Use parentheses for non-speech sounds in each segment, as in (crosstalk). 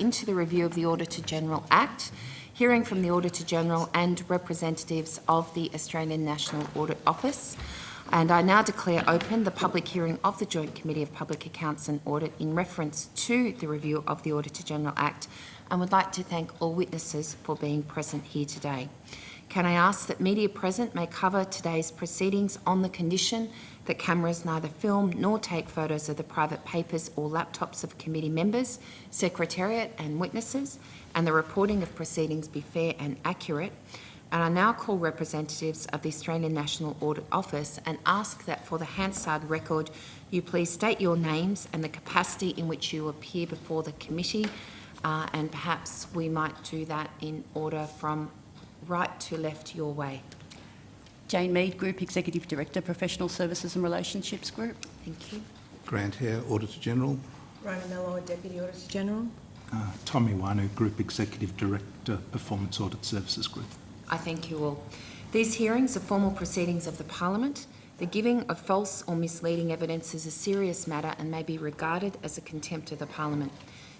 into the review of the Auditor General Act, hearing from the Auditor General and representatives of the Australian National Audit Office. And I now declare open the public hearing of the Joint Committee of Public Accounts and Audit in reference to the review of the Auditor General Act and would like to thank all witnesses for being present here today. Can I ask that media present may cover today's proceedings on the condition that cameras neither film nor take photos of the private papers or laptops of committee members, secretariat and witnesses, and the reporting of proceedings be fair and accurate, and I now call representatives of the Australian National Audit Office and ask that for the Hansard record you please state your names and the capacity in which you appear before the committee uh, and perhaps we might do that in order from right to left your way. Jane Mead, Group Executive Director, Professional Services and Relationships Group. Thank you. Grant Hehir, Auditor General. Rona Mellor, Deputy Auditor General. Uh, Tom Ioannou, Group Executive Director, Performance Audit Services Group. I thank you all. These hearings are formal proceedings of the Parliament. The giving of false or misleading evidence is a serious matter and may be regarded as a contempt of the Parliament.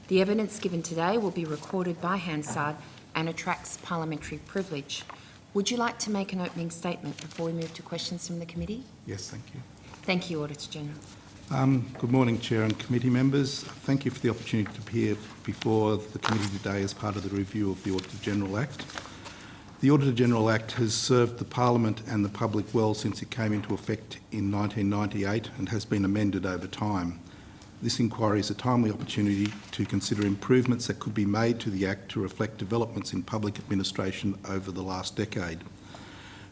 The evidence given today will be recorded by Hansard and attracts parliamentary privilege. Would you like to make an opening statement before we move to questions from the committee? Yes, thank you. Thank you, Auditor General. Um, good morning, Chair and committee members. Thank you for the opportunity to appear before the committee today as part of the review of the Auditor General Act. The Auditor General Act has served the Parliament and the public well since it came into effect in 1998 and has been amended over time. This inquiry is a timely opportunity to consider improvements that could be made to the Act to reflect developments in public administration over the last decade.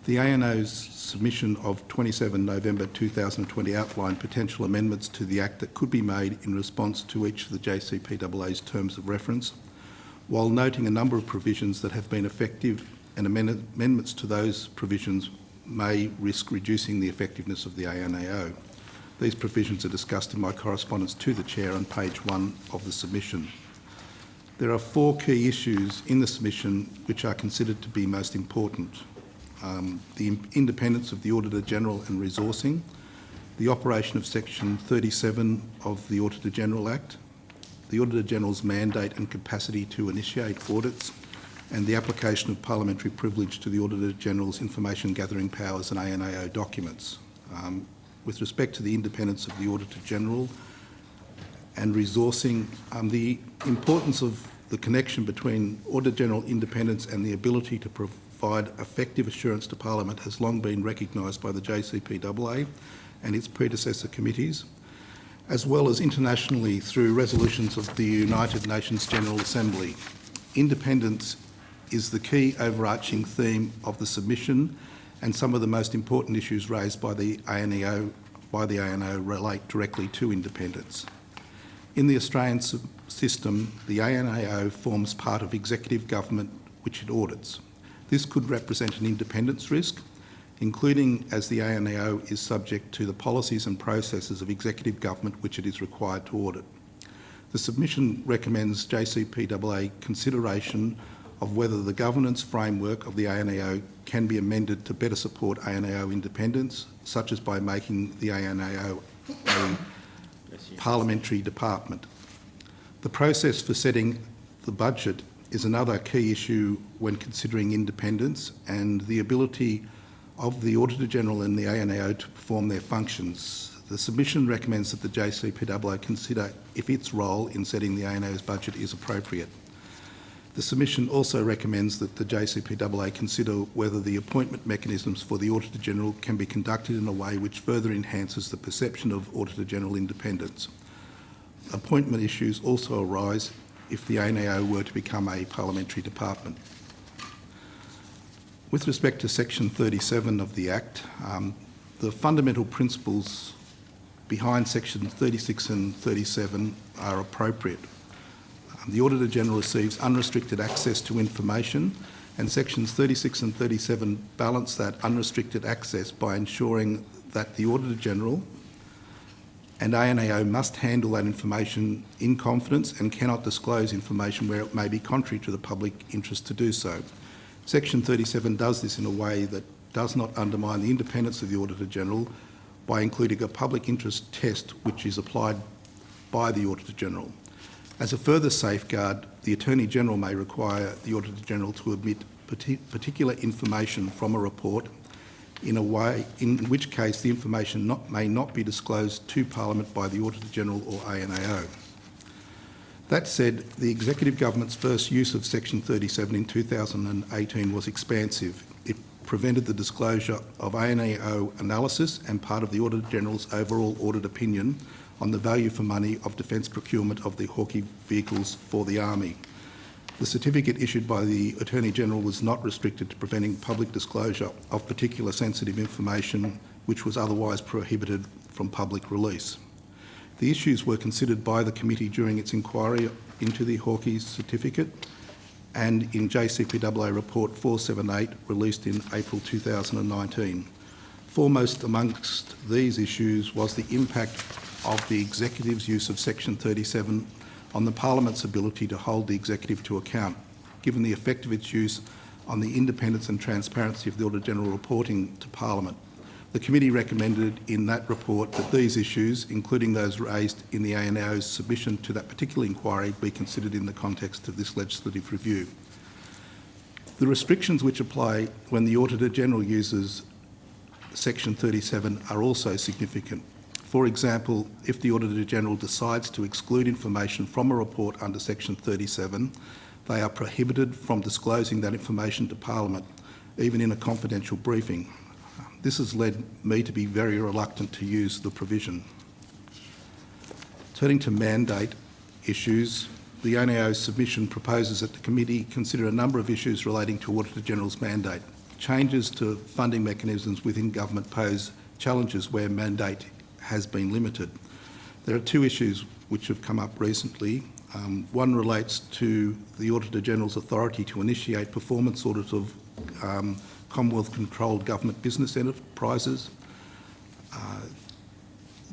The ANAO's submission of 27 November 2020 outlined potential amendments to the Act that could be made in response to each of the JCPAA's terms of reference, while noting a number of provisions that have been effective and amendments to those provisions may risk reducing the effectiveness of the ANAO. These provisions are discussed in my correspondence to the Chair on page one of the submission. There are four key issues in the submission which are considered to be most important. Um, the independence of the Auditor General and resourcing, the operation of section 37 of the Auditor General Act, the Auditor General's mandate and capacity to initiate audits, and the application of parliamentary privilege to the Auditor General's information gathering powers and ANAO documents. Um, with respect to the independence of the Auditor General and resourcing, um, the importance of the connection between Auditor General independence and the ability to provide effective assurance to Parliament has long been recognised by the JCPAA and its predecessor committees, as well as internationally through resolutions of the United Nations General Assembly. Independence is the key overarching theme of the submission and some of the most important issues raised by the ANEO by the ANO relate directly to independence. In the Australian system, the ANAO forms part of executive government which it audits. This could represent an independence risk, including as the ANAO is subject to the policies and processes of executive government which it is required to audit. The submission recommends JCPAA consideration of whether the governance framework of the ANAO can be amended to better support ANAO independence, such as by making the ANAO a parliamentary department. The process for setting the budget is another key issue when considering independence and the ability of the Auditor General and the ANAO to perform their functions. The submission recommends that the JCPAA consider if its role in setting the ANAO's budget is appropriate. The submission also recommends that the JCPAA consider whether the appointment mechanisms for the Auditor General can be conducted in a way which further enhances the perception of Auditor General independence. Appointment issues also arise if the ANAO were to become a parliamentary department. With respect to section 37 of the Act, um, the fundamental principles behind sections 36 and 37 are appropriate the Auditor General receives unrestricted access to information and sections 36 and 37 balance that unrestricted access by ensuring that the Auditor General and ANAO must handle that information in confidence and cannot disclose information where it may be contrary to the public interest to do so. Section 37 does this in a way that does not undermine the independence of the Auditor General by including a public interest test which is applied by the Auditor General. As a further safeguard, the Attorney-General may require the Auditor-General to parti- particular information from a report in a way in which case the information not, may not be disclosed to Parliament by the Auditor-General or ANAO. That said, the Executive Government's first use of Section 37 in 2018 was expansive. It prevented the disclosure of ANAO analysis and part of the Auditor-General's overall audit opinion on the value for money of defence procurement of the Hawkei vehicles for the Army. The certificate issued by the Attorney-General was not restricted to preventing public disclosure of particular sensitive information which was otherwise prohibited from public release. The issues were considered by the committee during its inquiry into the Hawkei's certificate and in JCPAA Report 478 released in April 2019. Foremost amongst these issues was the impact of the Executive's use of Section 37 on the Parliament's ability to hold the Executive to account, given the effect of its use on the independence and transparency of the Auditor-General reporting to Parliament. The committee recommended in that report that these issues, including those raised in the ANAO's submission to that particular inquiry, be considered in the context of this legislative review. The restrictions which apply when the Auditor-General uses Section 37 are also significant. For example, if the Auditor-General decides to exclude information from a report under Section 37, they are prohibited from disclosing that information to Parliament, even in a confidential briefing. This has led me to be very reluctant to use the provision. Turning to mandate issues, the ANAO's submission proposes that the committee consider a number of issues relating to Auditor-General's mandate. Changes to funding mechanisms within government pose challenges where mandate has been limited. There are two issues which have come up recently. Um, one relates to the Auditor-General's authority to initiate performance audits of um, Commonwealth-controlled government business enterprises. Uh,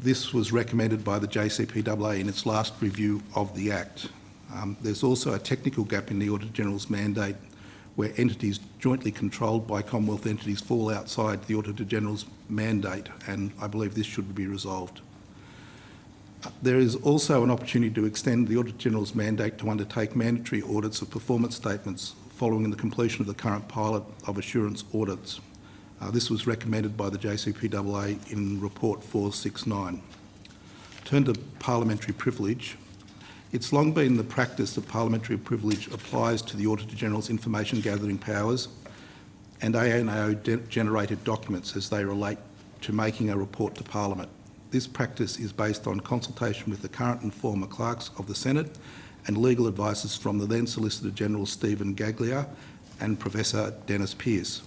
this was recommended by the JCPAA in its last review of the Act. Um, there's also a technical gap in the Auditor-General's mandate where entities jointly controlled by Commonwealth entities fall outside the Auditor-General's mandate and I believe this should be resolved. There is also an opportunity to extend the Auditor-General's mandate to undertake mandatory audits of performance statements following the completion of the current pilot of assurance audits. Uh, this was recommended by the JCPAA in Report 469. Turn to parliamentary privilege. It's long been the practice that parliamentary privilege applies to the Auditor-General's information gathering powers and ANAO-generated documents as they relate to making a report to Parliament. This practice is based on consultation with the current and former clerks of the Senate and legal advices from the then Solicitor General Stephen Gageler and Professor Dennis Pearce.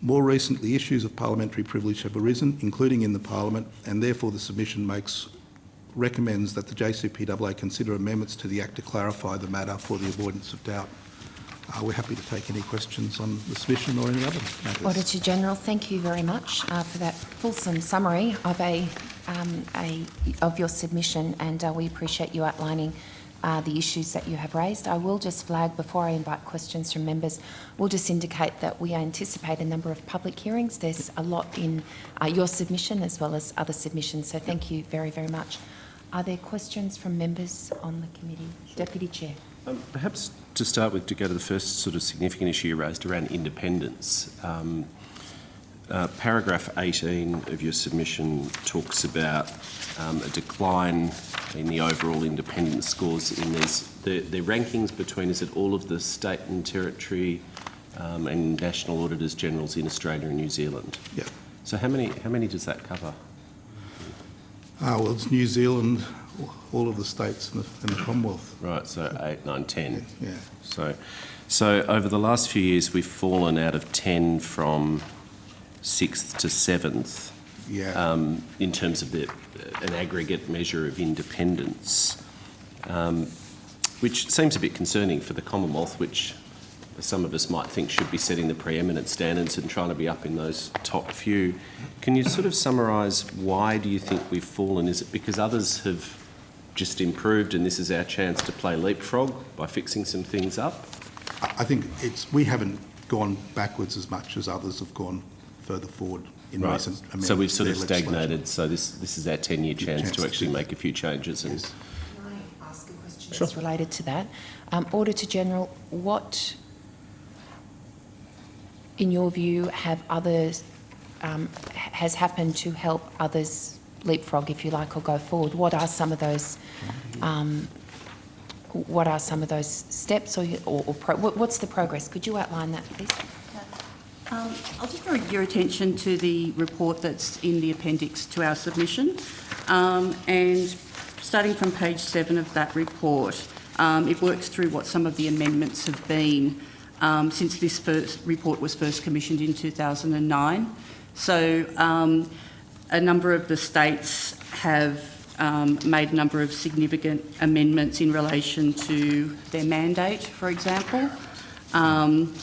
More recently, issues of parliamentary privilege have arisen, including in the Parliament, and therefore the submission makes recommends that the JCPAA consider amendments to the Act to clarify the matter for the avoidance of doubt. Uh, we're happy to take any questions on the submission or any other matters. Auditor General, thank you very much uh, for that fulsome summary of a, um, a of your submission, and uh, we appreciate you outlining uh, the issues that you have raised. I will just flag before I invite questions from members. We'll just indicate that we anticipate a number of public hearings. There's a lot in uh, your submission as well as other submissions. So thank you very very much. Are there questions from members on the committee? Deputy Chair. Um, perhaps to start with, to go to the first sort of significant issue you raised around independence. Um, uh, paragraph 18 of your submission talks about um, a decline in the overall independence scores in these, the, the rankings between, is it all of the state and territory um, and national auditors generals in Australia and New Zealand? Yeah. So how many, how many does that cover? Ah, well, it's New Zealand, all of the states and the, and the Commonwealth. Right, so eight, nine, ten. Yeah. So, so over the last few years, we've fallen out of 10 from sixth to seventh Yeah. um, in terms of the, an aggregate measure of independence, um, which seems a bit concerning for the Commonwealth, which some of us might think should be setting the preeminent standards and trying to be up in those top few. Can you sort of summarise why do you think we've fallen? Is it because others have just improved and this is our chance to play leapfrog by fixing some things up? I I think it's, we haven't gone backwards as much as others have gone further forward in Right. recent amendments. So we've sort of stagnated, so this, this is our 10-year chance chance to to actually do make a few changes and... Yes. Can I ask a question that's related to that. Um, Auditor General, what, in your view, have others, um, has happened to help others leapfrog, if you like, or go forward? What are some of those, um, what are some of those steps or, or, or pro- what's the progress? Could you outline that, please? Um, I'll just draw your attention to the report that's in the appendix to our submission. Um, and starting from page seven of that report, um, it works through what some of the amendments have been um, since this first report was first commissioned in 2009. So um, a number of the states have um, made a number of significant amendments in relation to their mandate, for example. Um,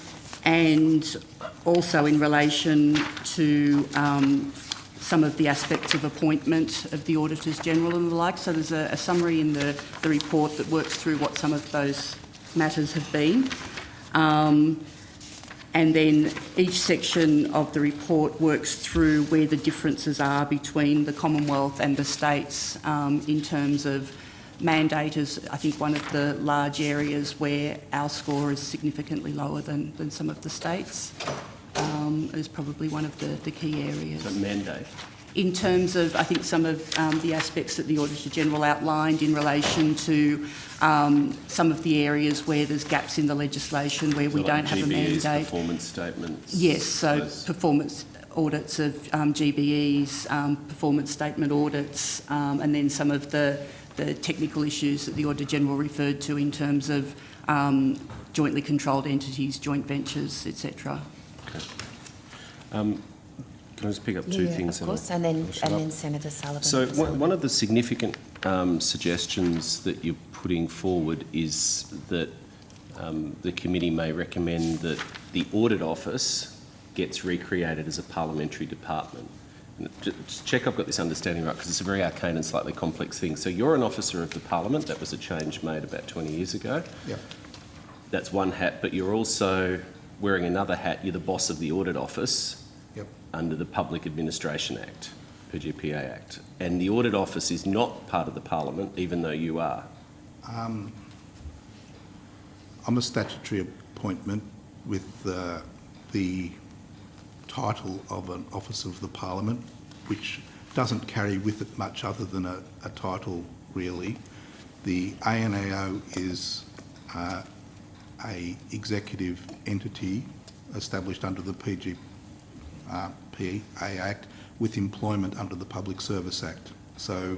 and also in relation to um, some of the aspects of appointment of the Auditors General and the like. So there's a, a summary in the, the report that works through what some of those matters have been. And then each section of the report works through where the differences are between the Commonwealth and the states um, in terms of mandate is, I think, one of the large areas where our score is significantly lower than, than some of the states. Um, is probably one of the, the key areas But mandate. In terms of, I think, some of um, the aspects that the Auditor General outlined in relation to um, some of the areas where there's gaps in the legislation where we So don't like have a mandate. Performance statements. Yes, so those- performance audits of um, GBEs, um, performance statement audits, um, and then some of the, the technical issues that the Auditor General referred to in terms of um, jointly controlled entities, joint ventures, etc. Can I just pick up two Yeah, things? Of and I'll- course, and then, and then Senator Sullivan. So one Sullivan. one of the significant um, suggestions that you're putting forward is that um, the committee may recommend that the audit office gets recreated as a parliamentary department. And Just check I've got this understanding right, because it's a very arcane and slightly complex thing. So you're an officer of the parliament. That was a change made about 20 years ago. Yeah. That's one hat, but you're also wearing another hat. You're the boss of the audit office Yep. Under the Public Administration Act, PGPA Act. And the Audit Office is not part of the Parliament, even though you are. I'm a statutory appointment with uh, the title of an officer of the Parliament, which doesn't carry with it much other than a, a title, really. The ANAO is uh, a executive entity established under the PG, uh, PA Act with employment under the Public Service Act. So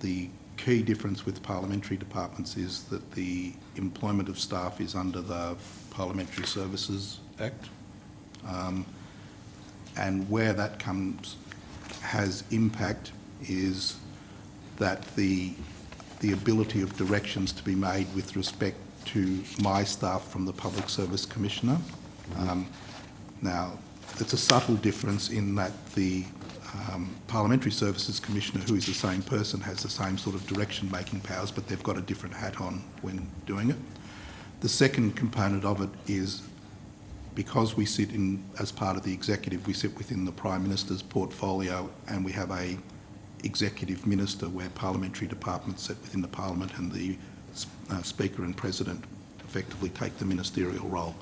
the key difference with parliamentary departments is that the employment of staff is under the Parliamentary Services Act. Um, and where that comes, has impact is that the, the ability of directions to be made with respect to my staff from the Public Service Commissioner. Um, now, it's a subtle difference in that the um, Parliamentary Services Commissioner, who is the same person, has the same sort of direction-making powers, but they've got a different hat on when doing it. The second component of it is because we sit in, as part of the executive, we sit within the Prime Minister's portfolio and we have a executive minister where parliamentary departments sit within the Parliament and the uh, Speaker and President effectively take the ministerial role.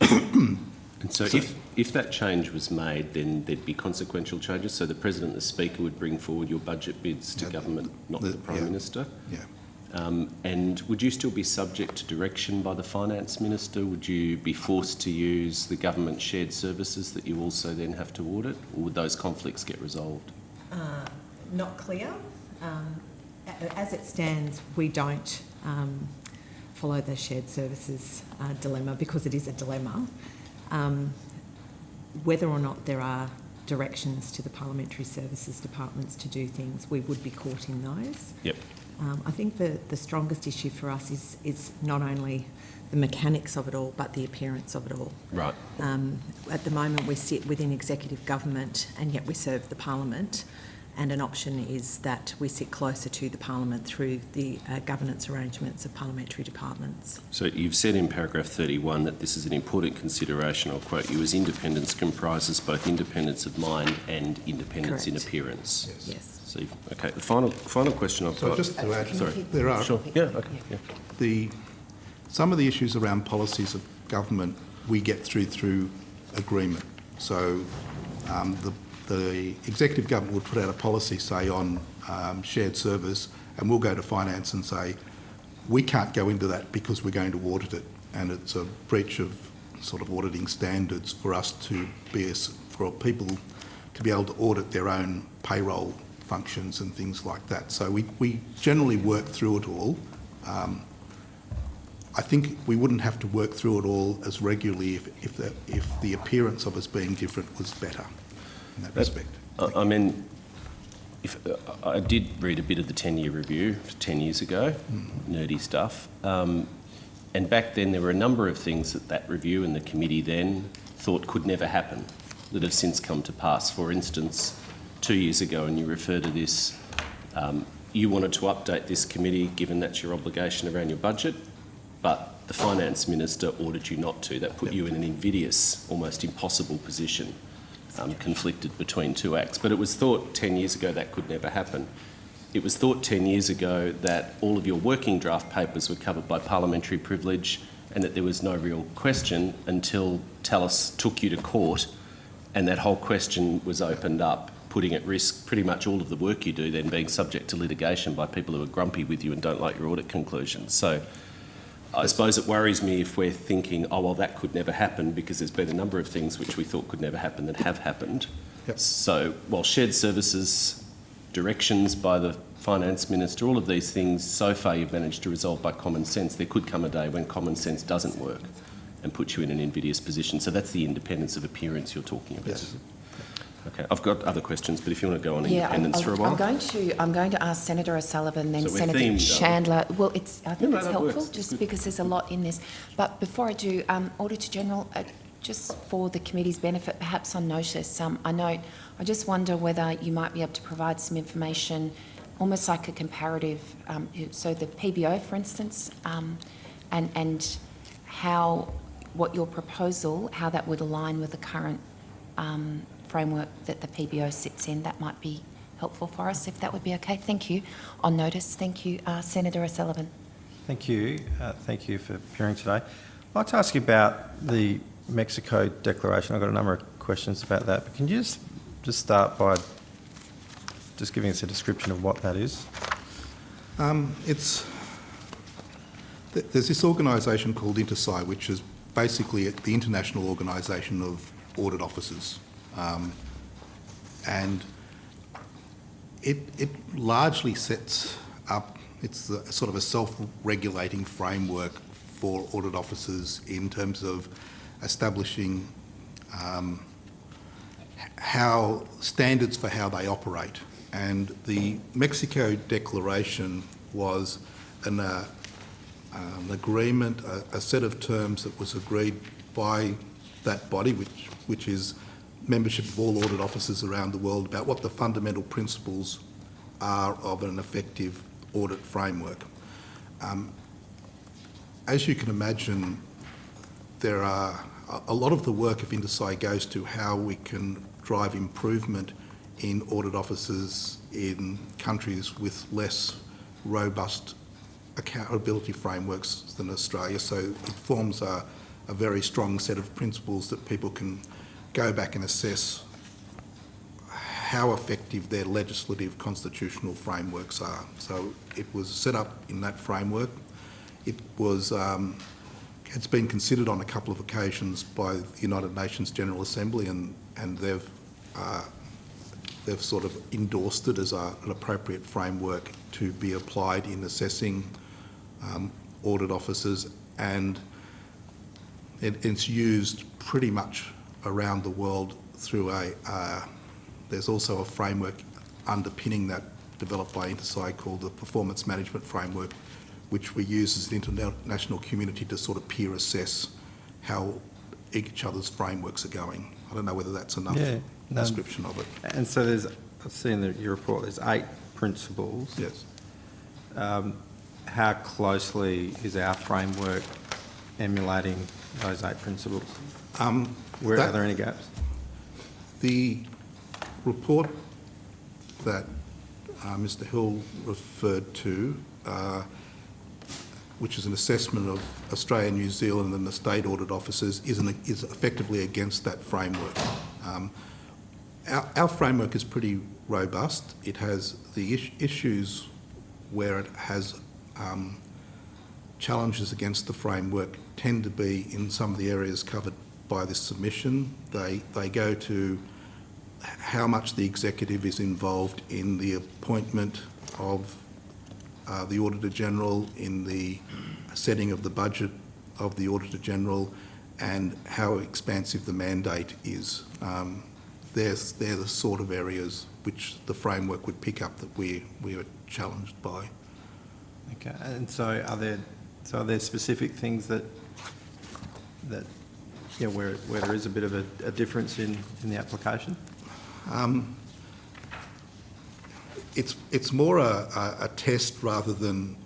(clears throat) And so if, if that change was made, then there'd be consequential changes. So the President and the Speaker would bring forward your budget bids to Yeah, government, not the- the Prime yeah. Minister. Yeah. Um, and would you still be subject to direction by the Finance Minister? Would you be forced to use the government shared services that you also then have to audit? Or would those conflicts get resolved? Not clear. Um, As it stands, we don't um, follow the shared services uh, dilemma because it is a dilemma. Um, Whether or not there are directions to the parliamentary services departments to do things, we would be caught in those. Yep. Um, I think the, the strongest issue for us is, is not only the mechanics of it all, but the appearance of it all. Right. Um, at the moment, we sit within executive government and yet we serve the parliament. And an option is that we sit closer to the parliament through the uh, governance arrangements of parliamentary departments. So you've said in paragraph 31 that this is an important consideration, I'll quote you, as independence comprises both independence of mind and independence in appearance. Yes. So, you've- okay, the final, final question I've So got. just to add, sorry, there are Sure, yeah, okay, yeah. the, some of the issues around policies of government we get through through agreement. So um, the, the executive government would put out a policy, say, on um, shared servers, and we'll go to finance and say, we can't go into that because we're going to audit it, and it's a breach of sort of auditing standards for us to be, for people to be able to audit their own payroll functions and things like that. So we, we generally work through it all. Um, I think we wouldn't have to work through it all as regularly if, if, the, if the appearance of us being different was better in that respect. I I mean, if, I did read a bit of the 10-year review 10 years ago, nerdy stuff. Um, and back then there were a number of things that that review and the committee then thought could never happen that have since come to pass. For instance, two years ago, and you refer to this, um, you wanted to update this committee given that's your obligation around your budget, but the finance minister ordered you not to. That put you in an invidious, almost impossible position, um, conflicted between two acts. But it was thought 10 years ago that could never happen. It was thought 10 years ago that all of your working draft papers were covered by parliamentary privilege and that there was no real question until Tallis took you to court and that whole question was opened up, putting at risk pretty much all of the work you do then being subject to litigation by people who are grumpy with you and don't like your audit conclusions. So I suppose it worries me if we're thinking, oh, well, that could never happen because there's been a number of things which we thought could never happen that have happened. Yep. So while shared services, directions by the finance minister, all of these things so far you've managed to resolve by common sense, there could come a day when common sense doesn't work and put you in an invidious position. So that's the independence of appearance you're talking about. Yes. Okay, I've got other questions, but if you want to go on Yeah, I'm- independence for a I'm while. I'm going to, I'm going to ask Senator O'Sullivan, then So Senator? Chandler. Well, it's, I think no, it's helpful, works. Just good. because there's a lot in this. But before I do, um, Auditor General, uh, just for the committee's benefit, perhaps on notice, um, I note, I just wonder whether you might be able to provide some information, almost like a comparative, um, so the PBO, for instance, um, and, and how, what your proposal, how that would align with the current um, framework that the PBO sits in. That might be helpful for us, if that would be okay. Thank you. On notice, thank you, uh, Senator O'Sullivan. Thank you. Uh, Thank you for appearing today. I'd like to ask you about the Mexico Declaration. I've got a number of questions about that, but can you just, just start by just giving us a description of what that is? Um, it's, th- there's this organisation called INTOSAI, which is basically the international organisation of audit officers. Um, and it, it largely sets up, it's a, sort of a self-regulating framework for audit officers in terms of establishing um, how standards for how they operate. And the Mexico Declaration was an, uh, an agreement, a, a set of terms that was agreed by that body, which, which is membership of all audit officers around the world, about what the fundamental principles are of an effective audit framework. Um, as you can imagine, there are a- lot of the work of INTOSAI goes to how we can drive improvement in audit officers in countries with less robust accountability frameworks than Australia. So it forms a, a very strong set of principles that people can go back and assess how effective their legislative constitutional frameworks are. So it was set up in that framework. It was um, it's been considered on a couple of occasions by the United Nations General Assembly, and and they've uh, they've sort of endorsed it as a, an appropriate framework to be applied in assessing um, audit officers, and it, it's used pretty much around the world through a. Uh, there's also a framework underpinning that developed by INTOSAI called the Performance Management Framework, which we use as an international community to sort of peer assess how each other's frameworks are going. I don't know whether that's enough Yeah, no. description of it. And so there's, I've seen the, your report, there's eight principles. Yes. How closely is our framework emulating those eight principles? Um, Where, that- are there any gaps? The report that uh, Mr Hill referred to, uh, which is an assessment of Australia, New Zealand and the state audit officers, is, an, is effectively against that framework. Um, our, our framework is pretty robust. It has the is- issues where it has um, challenges against the framework tend to be in some of the areas covered by this submission. They, they go to how much the executive is involved in the appointment of uh, the Auditor General, in the setting of the budget of the Auditor General, and how expansive the mandate is. Um, they're, they're the sort of areas which the framework would pick up that we, we are challenged by. Okay, and so are there, so are there specific things that, that, yeah, where, where there is a bit of a, a difference in, in the application? It's, it's more a, a, a test rather than,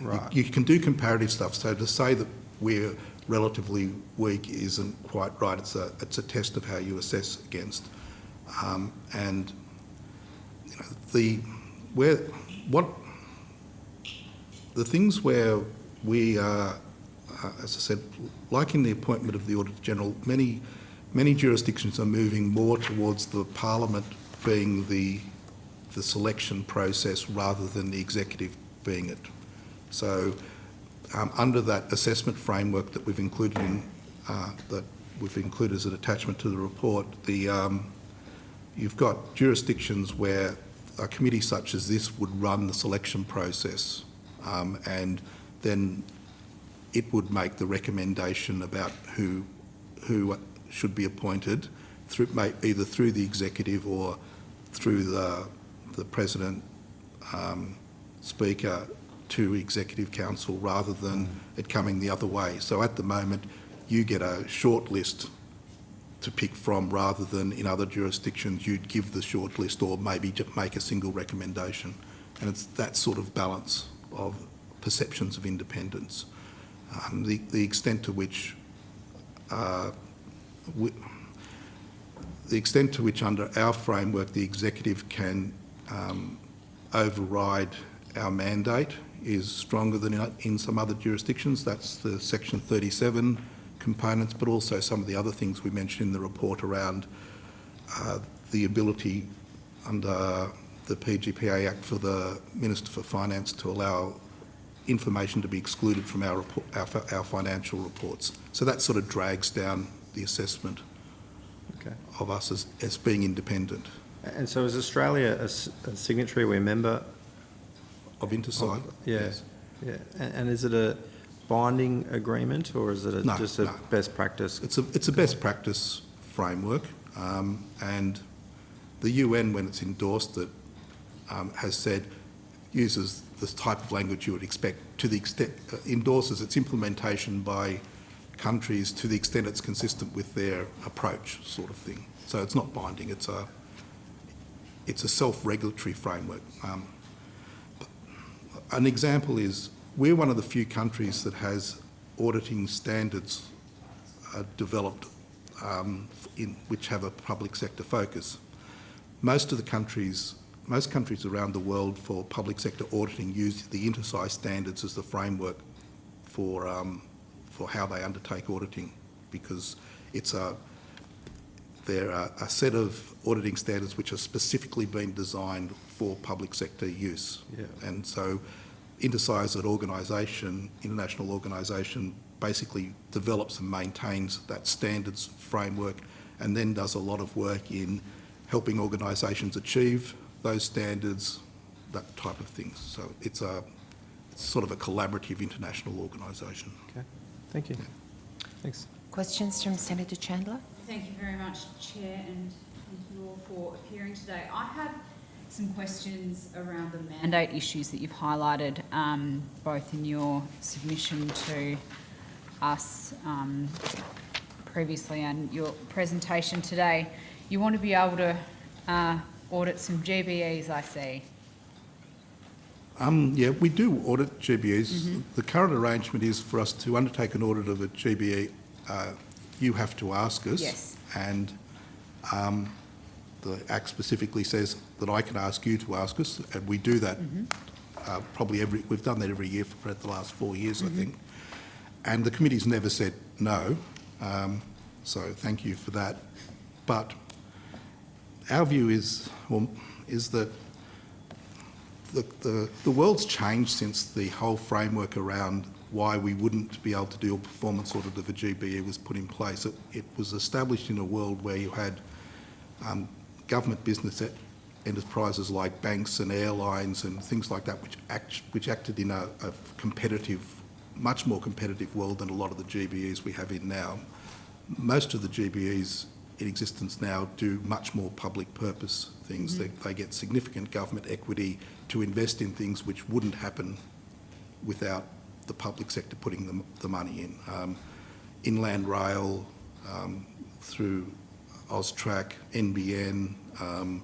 Right. you, you can do comparative stuff, so to say that we're relatively weak isn't quite right. It's a, it's a test of how you assess against. Um, and, you know, the, where, what, the things where we are, as I said, like in the appointment of the Auditor General, many, many jurisdictions are moving more towards the Parliament being the, the selection process rather than the executive being it. So um, under that assessment framework that we've included in, uh, that we've included as an attachment to the report, the, um, you've got jurisdictions where a committee such as this would run the selection process um, and then it would make the recommendation about who, who should be appointed through, either through the executive or through the, the president, um, speaker to executive council rather than it coming the other way. So at the moment, you get a short list to pick from rather than in other jurisdictions you'd give the short list or maybe just make a single recommendation. And it's that sort of balance of perceptions of independence. Um, the, the extent to which uh, the extent to which under our framework the executive can um, override our mandate is stronger than in, in some other jurisdictions. That's the section 37 components, but also some of the other things we mentioned in the report around uh, the ability under the PGPA Act for the Minister for Finance to allow information to be excluded from our, report, our, our financial reports. So that sort of drags down the assessment Okay. of us as, as being independent And so is Australia a signatory, we're a member? of INTOSAI. Yeah, Yes. yeah. And, and is it a binding agreement or is it a- No, just a no. best practice? It's a, it's a best practice framework, um, and the UN, when it's endorsed it, um, has said, uses the type of language you would expect to the extent, uh, endorses its implementation by countries to the extent it's consistent with their approach, sort of thing. So it's not binding, it's a, it's a self-regulatory framework. Um, an example is, we're one of the few countries that has auditing standards uh, developed um, in, which have a public sector focus. Most of the countries, most countries around the world for public sector auditing use the INTOSAI standards as the framework for, um, for how they undertake auditing because it's a, they're a, a set of auditing standards which are specifically been designed for public sector use. Yeah. And so INTOSAI as an organisation, international organisation, basically develops and maintains that standards framework and then does a lot of work in helping organisations achieve those standards, that type of things. So it's a it's sort of a collaborative international organisation. Okay, thank you. Thanks. Questions from Senator Chandler? Thank you very much, Chair, and thank you all for appearing today. I have some questions around the mandate issues that you've highlighted, um, both in your submission to us um, previously and your presentation today. You want to be able to uh, audit some GBEs, I see. Um, yeah, we do audit GBEs. The current arrangement is for us to undertake an audit of a GBE, uh, you have to ask us. Yes. And um, the Act specifically says that I can ask you to ask us, and we do that uh, probably every, we've done that every year for about the last four years, I think. And the committee's never said no, um, so thank you for that. But our view is, well, is that the, the, the world's changed since the whole framework around why we wouldn't be able to do a performance audit of a GBE was put in place. It, it was established in a world where you had um, government business enterprises like banks and airlines and things like that, which, act, which acted in a, a competitive, much more competitive world than a lot of the GBEs we have in now. Most of the GBEs in existence now do much more public purpose things. They, they get significant government equity to invest in things which wouldn't happen without the public sector putting the, the money in. Um, inland rail, um, through AUSTRAC, NBN, um,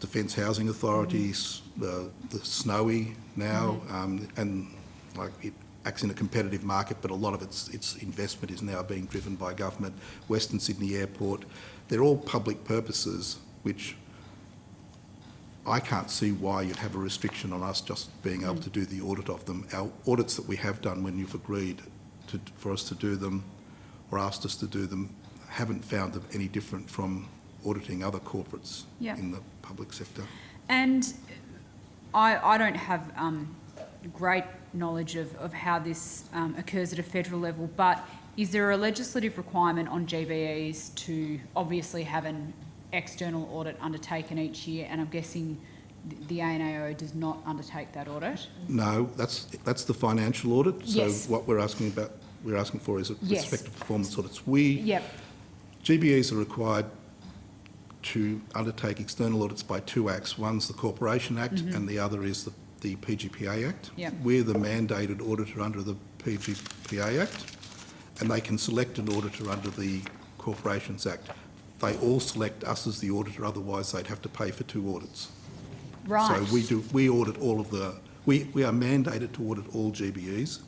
Defence Housing Authorities, the, the Snowy now, um, and like it acts in a competitive market, but a lot of its, its investment is now being driven by government. Western Sydney Airport, they're all public purposes which I can't see why you'd have a restriction on us just being able to do the audit of them. Our audits that we have done when you've agreed to, for us to do them or asked us to do them haven't found them any different from auditing other corporates Yeah. in the public sector. And I, I don't have um, great knowledge of, of how this um, occurs at a federal level, but is there a legislative requirement on GBEs to obviously have an external audit undertaken each year? And I'm guessing the ANAO does not undertake that audit? No, that's, that's the financial audit. Yes. So what we're asking about, we're asking for is a Yes. respect to performance audits. We, Yep, GBEs are required to undertake external audits by two acts. One's the Corporation Act and the other is the, the PGPA Act. Yep. We're the mandated auditor under the PGPA Act and they can select an auditor under the Corporations Act. They all select us as the auditor, otherwise they'd have to pay for two audits. right. So we do, we audit all of the, we, we are mandated to audit all GBEs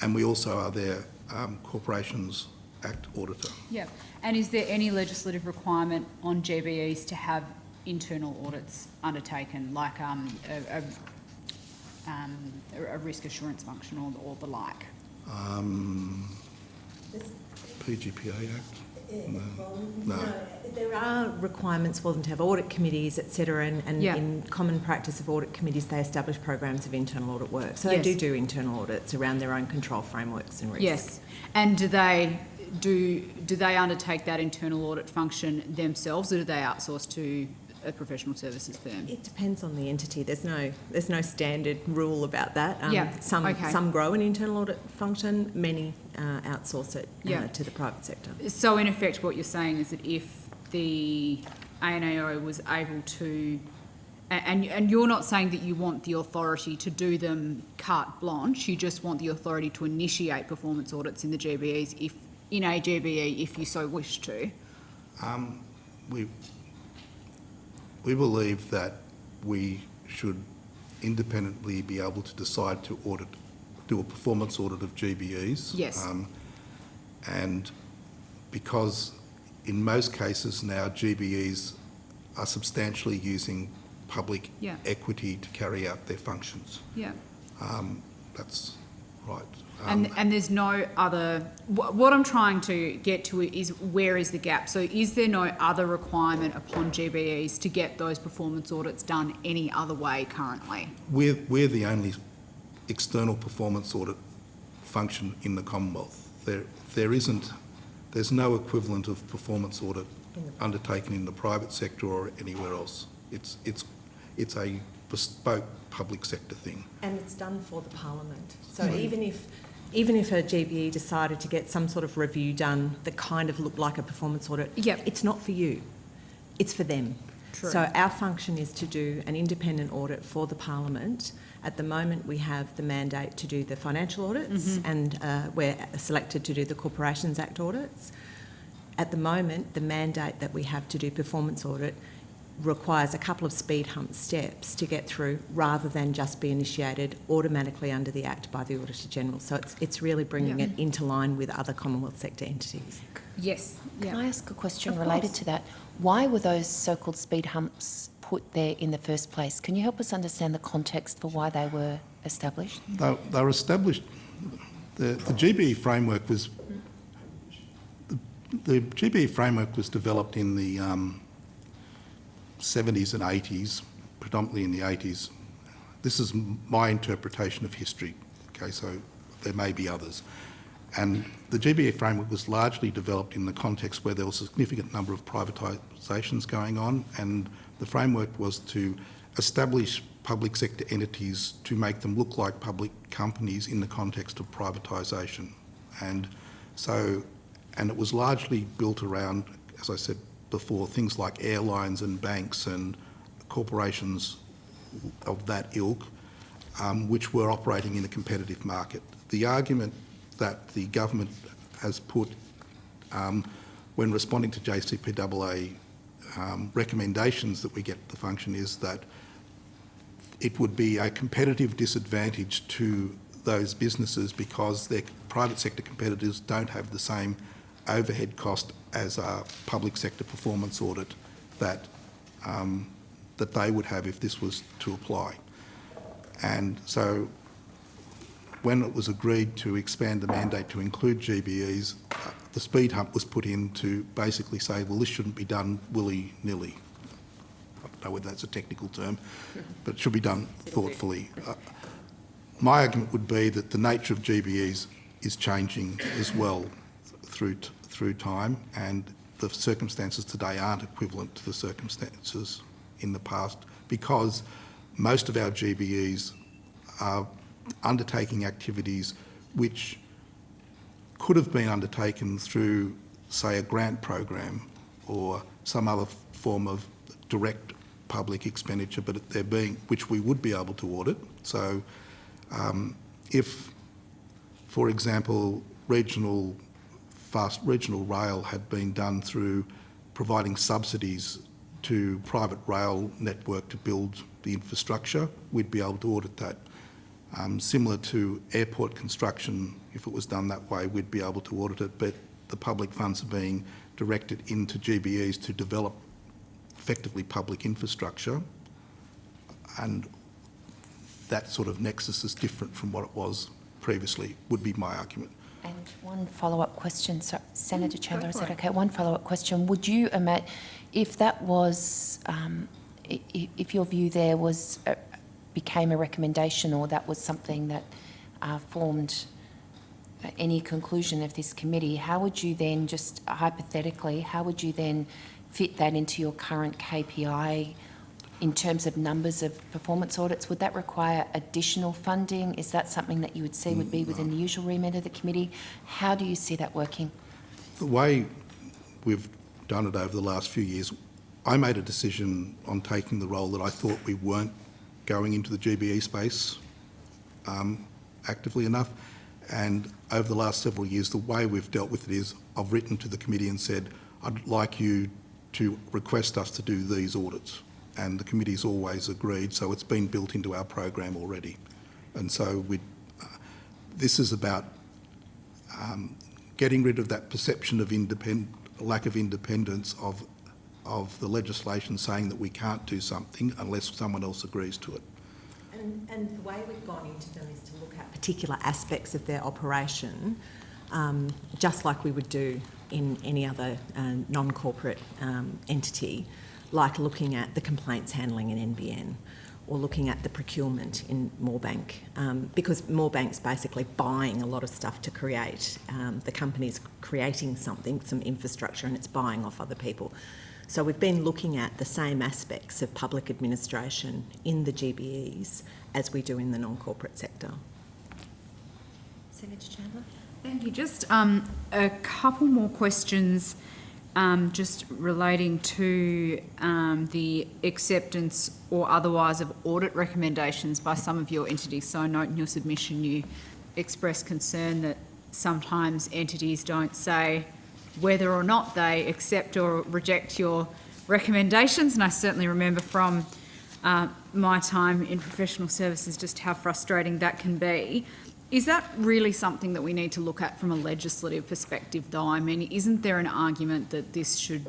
and we also are their um, Corporations Act auditor. Yep. And is there any legislative requirement on GBEs to have internal audits undertaken, like um, a, a, um, a a risk assurance function or, or the like? Um, PGPA Act? No. No. There are requirements for them to have audit committees, et cetera, and, and Yeah. in common practice of audit committees, they establish programs of internal audit work. So they do do internal audits around their own control frameworks and risks. Yes. And do they do do they undertake that internal audit function themselves, or do they outsource to a professional services firm? It depends on the entity. There's no there's no standard rule about that. Um, Yeah, Some okay. some grow an internal audit function. Many uh, outsource it uh, Yeah. to the private sector. So in effect, what you're saying is that if the ANAO was able to, and, and you're not saying that you want the authority to do them carte blanche, you just want the authority to initiate performance audits in the GBEs if, in a GBE, if you so wish to. Um, we, we believe that we should independently be able to decide to audit, do a performance audit of GBEs. Yes. Um, And because in most cases now GBEs are substantially using public Yeah. equity to carry out their functions. Yeah. Um, That's right. And, Um, and there's no other, wh- what I'm trying to get to is where is the gap? So is there no other requirement upon GBEs to get those performance audits done any other way currently? We're, we're the only external performance audit function in the Commonwealth. There, there isn't, there's no equivalent of performance audit undertaken in the private sector or anywhere else. It's, it's, it's a bespoke public sector thing. And it's done for the parliament. So even if, even if a GBE decided to get some sort of review done that kind of looked like a performance audit, Yep. it's not for you. It's for them. True. So our function is to do an independent audit for the parliament. At the moment, we have the mandate to do the financial audits, and uh, we're selected to do the Corporations Act audits. At the moment, the mandate that we have to do performance audit requires a couple of speed hump steps to get through rather than just be initiated automatically under the Act by the Auditor General. So it's, it's really bringing Yeah. it into line with other Commonwealth sector entities. Yes. Can I ask a question related to that? Why were those so-called speed humps put there in the first place? Can you help us understand the context for why they were established? They, they were established, the, the GBE framework was, the, the GBE framework was developed in the um, 70s and 80s, predominantly in the 80s. This is my interpretation of history, okay, so there may be others. And the GBE framework was largely developed in the context where there was a significant number of privatisations going on, and the framework was to establish public sector entities to make them look like public companies in the context of privatisation. And so, and it was largely built around, as I said before, things like airlines and banks and corporations of that ilk, um, which were operating in a competitive market. The argument that the government has put um, when responding to JCPAA um, recommendations that we get the function is that it would be a competitive disadvantage to those businesses because their private sector competitors don't have the same overhead cost as a public sector performance audit that um, that they would have if this was to apply. And so when it was agreed to expand the mandate to include GBEs, uh, the speed hump was put in to basically say, well, this shouldn't be done willy-nilly. I don't know whether that's a technical term, but it should be done thoughtfully. Uh, my argument would be that the nature of GBEs is changing as well through, through time and the circumstances today aren't equivalent to the circumstances in the past because most of our GBEs are undertaking activities which could have been undertaken through, say, a grant program or some other form of direct public expenditure, but they're being, which we would be able to audit. So um, if, for example, regional fast regional rail had been done through providing subsidies to private rail network to build the infrastructure, we'd be able to audit that. Um, similar to airport construction, if it was done that way, we'd be able to audit it, but the public funds are being directed into GBEs to develop effectively public infrastructure, and that sort of nexus is different from what it was previously, would be my argument. And one follow-up question, so Senator Chandler, is that okay? One follow-up question. Would you, if that was, um, if your view there was, uh, became a recommendation or that was something that uh, formed uh, any conclusion of this committee, how would you then, just hypothetically, how would you then fit that into your current KPI in terms of numbers of performance audits? Would that require additional funding? Is that something that you would see would be within the usual remit of the committee? How do you see that working? The way we've done it over the last few years, I made a decision on taking the role that I thought we weren't going into the GBE space um, actively enough. And over the last several years, the way we've dealt with it is I've written to the committee and said, I'd like you to request us to do these audits. And the committee's always agreed, so it's been built into our program already. And so we, uh, this is about um, getting rid of that perception of lack of independence of, of the legislation saying that we can't do something unless someone else agrees to it. And, and the way we've gone into them is to look at particular aspects of their operation, um, just like we would do in any other uh, non-corporate um, entity, like looking at the complaints handling in NBN or looking at the procurement in Moorebank, um, because Moorebank's basically buying a lot of stuff to create. Um, the company's creating something, some infrastructure, and it's buying off other people. So we've been looking at the same aspects of public administration in the GBEs as we do in the non-corporate sector. Senator Chandler? Thank you. Just um, a couple more questions um, just relating to um, the acceptance or otherwise of audit recommendations by some of your entities. So I note in your submission you express concern that sometimes entities don't say whether or not they accept or reject your recommendations. And I certainly remember from uh, my time in professional services just how frustrating that can be. Is that really something that we need to look at from a legislative perspective, though? I mean, isn't there an argument that this should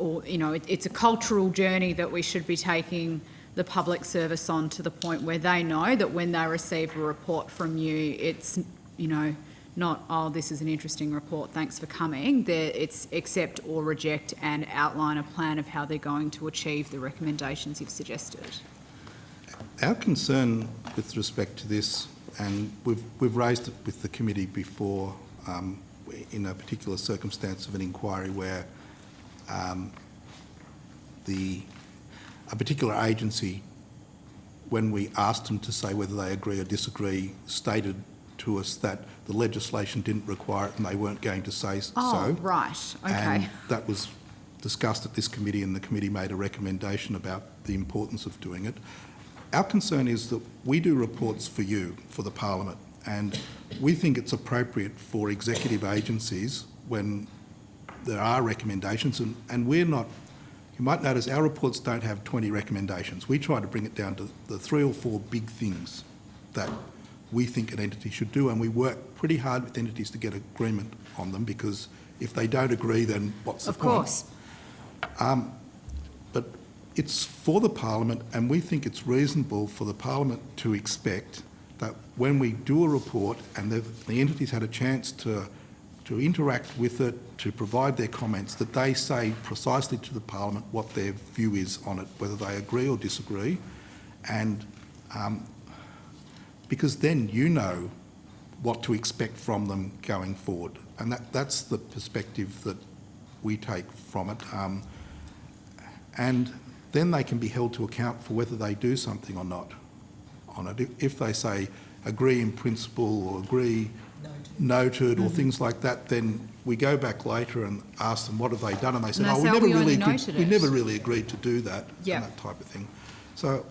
or, you know, it, it's a cultural journey that we should be taking the public service on to the point where they know that when they receive a report from you, it's, you know, not, oh, this is an interesting report, thanks for coming. There, it's accept or reject and outline a plan of how they're going to achieve the recommendations you've suggested. Our concern with respect to this, and we've, we've raised it with the committee before um, in a particular circumstance of an inquiry where um, the, a particular agency, when we asked them to say whether they agree or disagree, stated to us that the legislation didn't require it and they weren't going to say Oh, so. right, okay. And that was discussed at this committee and the committee made a recommendation about the importance of doing it. Our concern is that we do reports for you, for the parliament, and we think it's appropriate for executive agencies when there are recommendations, and, and we're not, you might notice our reports don't have 20 recommendations. We try to bring it down to the three or four big things that we think an entity should do, and we work pretty hard with entities to get agreement on them, because if they don't agree, then what's the Of point? course. But it's for the parliament, and we think it's reasonable for the parliament to expect that when we do a report and the, the entities had a chance to, to interact with it, to provide their comments, that they say precisely to the parliament what their view is on it, whether they agree or disagree. And um, because then you know what to expect from them going forward. And that, that's the perspective that we take from it. Um, and then they can be held to account for whether they do something or not on it. If, if they say agree in principle or agree noted or mm-hmm. things like that, then we go back later and ask them what have they done, and they say, And "Oh, we "Oh, never we really, agreed- we never really agreed to do that," Yeah. and that type of thing. So,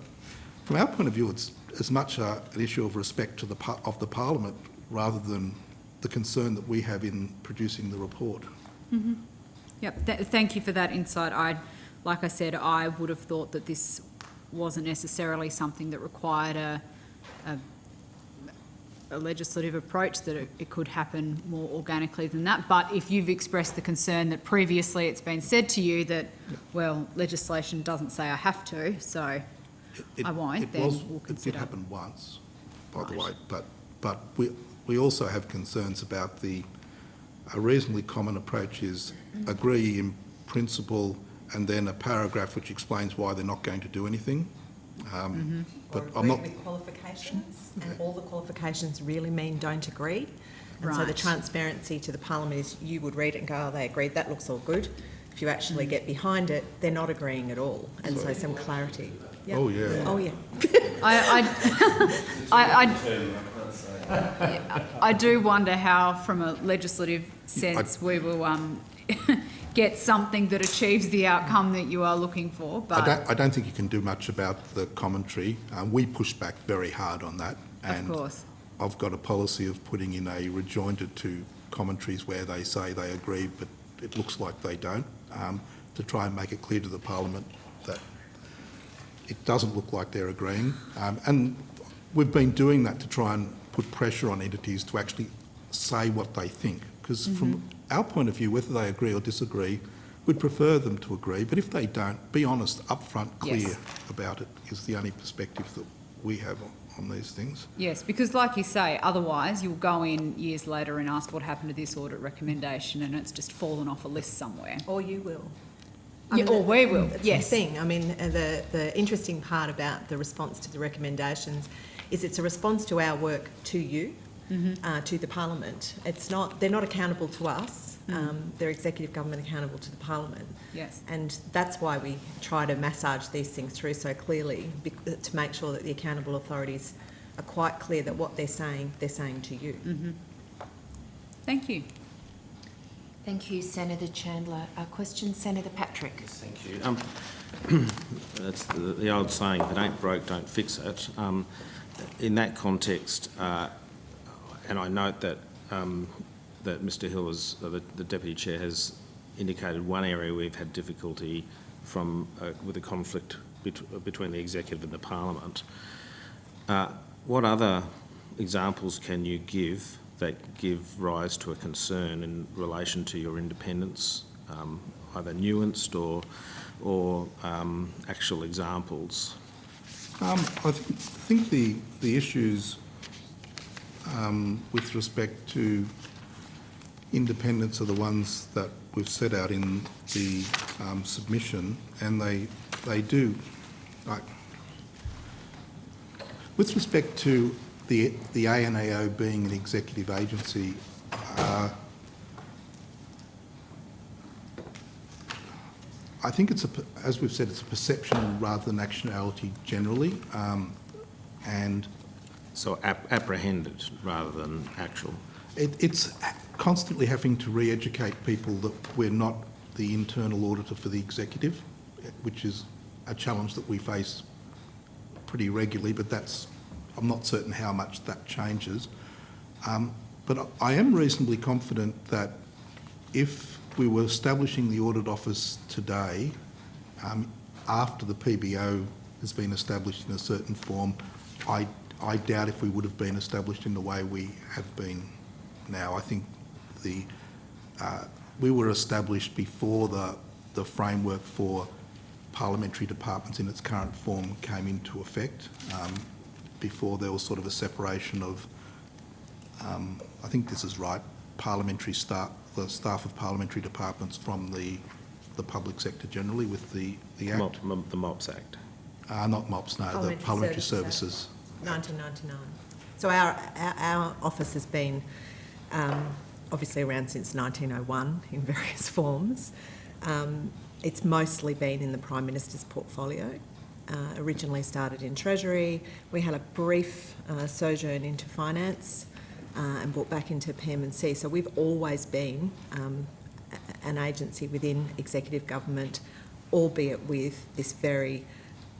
from our point of view, it's as much a, an issue of respect to the of the Parliament rather than the concern that we have in producing the report. Mm-hmm. Yep, th- thank you for that insight. I, like I said, I would have thought that this wasn't necessarily something that required a, a, a legislative approach, that it, it could happen more organically than that. But if you've expressed the concern that previously it's been said to you that, well, legislation doesn't say I have to, so It- I won't, it then was- we'll It consider. did happen once, by the way, but, but we, we also have concerns about the, a reasonably common approach is agree in principle and then a paragraph which explains why they're not going to do anything. Um, But or I'm not, agree with qualifications, and all the qualifications really mean don't agree. And so the transparency to the parliament is you would read it and go, oh, they agreed, that looks all good. If you actually get behind it, they're not agreeing at all, and so some clarity. Yeah. oh, yeah. Oh, yeah. (laughs) I, I, (laughs) I, I, I do wonder how, from a legislative sense, we will um, (laughs) get something that achieves the outcome that you are looking for. I But don't, I don't think you can do much about the commentary. Um, we push back very hard on that. of and course, I've got a policy of putting in a rejoinder to commentaries where they say they agree, but it looks like they don't, um, to try and make it clear to the parliament that it doesn't look like they're agreeing. Um, and we've been doing that to try and put pressure on entities to actually say what they think. Because from our point of view, whether they agree or disagree, we'd prefer them to agree. But if they don't, be honest, upfront, clear Yes. about it is the only perspective that we have on, on these things. yes, because like you say, otherwise you'll go in years later and ask what happened to this audit recommendation, and it's just fallen off a list somewhere. Or you will. Yeah, or we will, That's yes. the thing. I mean, uh, the, the interesting part about the response to the recommendations is it's a response to our work to you, Mm-hmm. uh, to the parliament. It's not, they're not accountable to us. Mm. Um, they're executive government accountable to the parliament. Yes. And that's why we try to massage these things through so clearly, bec- uh, to make sure that the accountable authorities are quite clear that what they're saying, they're saying to you. Mm. Thank you. Thank you, Senator Chandler. A question, Senator Patrick. Thank you. Um, (coughs) That's the, the old saying, if it ain't broke, don't fix it. Um, in that context, uh, and I note that, um, that Mr Hill has, uh, the, the Deputy Chair has indicated one area we've had difficulty from, uh, with a conflict bet- between the Executive and the Parliament. Uh, what other examples can you give that give rise to a concern in relation to your independence um, either nuanced or, or um, actual examples? Um, I th- think the, the issues um, with respect to independence are the ones that we've set out in the um, submission, and they, they do, with respect to the, the ANAO being an executive agency, uh, I think it's a, as we've said, it's a perception rather than actionality generally, um, and So ap- apprehended rather than actual. it, it's constantly having to re-educate people that we're not the internal auditor for the executive, which is a challenge that we face pretty regularly, but that's, I'm not certain how much that changes. Um, but I am reasonably confident that if we were establishing the audit office today, um, after the PBO has been established in a certain form, I, I doubt if we would have been established in the way we have been now. I think the, uh, we were established before the, the framework for parliamentary departments in its current form came into effect, um, before there was sort of a separation of um, I think this is right, parliamentary staff, the staff of parliamentary departments from the, the public sector generally with the, the Act. Mop- mop- The MOPS Act. Uh, not MOPS, no, the Parliamentary Parliamentary Services Services. 1999. So our, our, office has been um, obviously around since 1901 in (laughs) various forms. Um, it's mostly been in the Prime Minister's portfolio. Uh, originally started in Treasury. We had a brief uh, sojourn into finance uh, and brought back into PM&C. So we've always been um, an agency within executive government, albeit with this very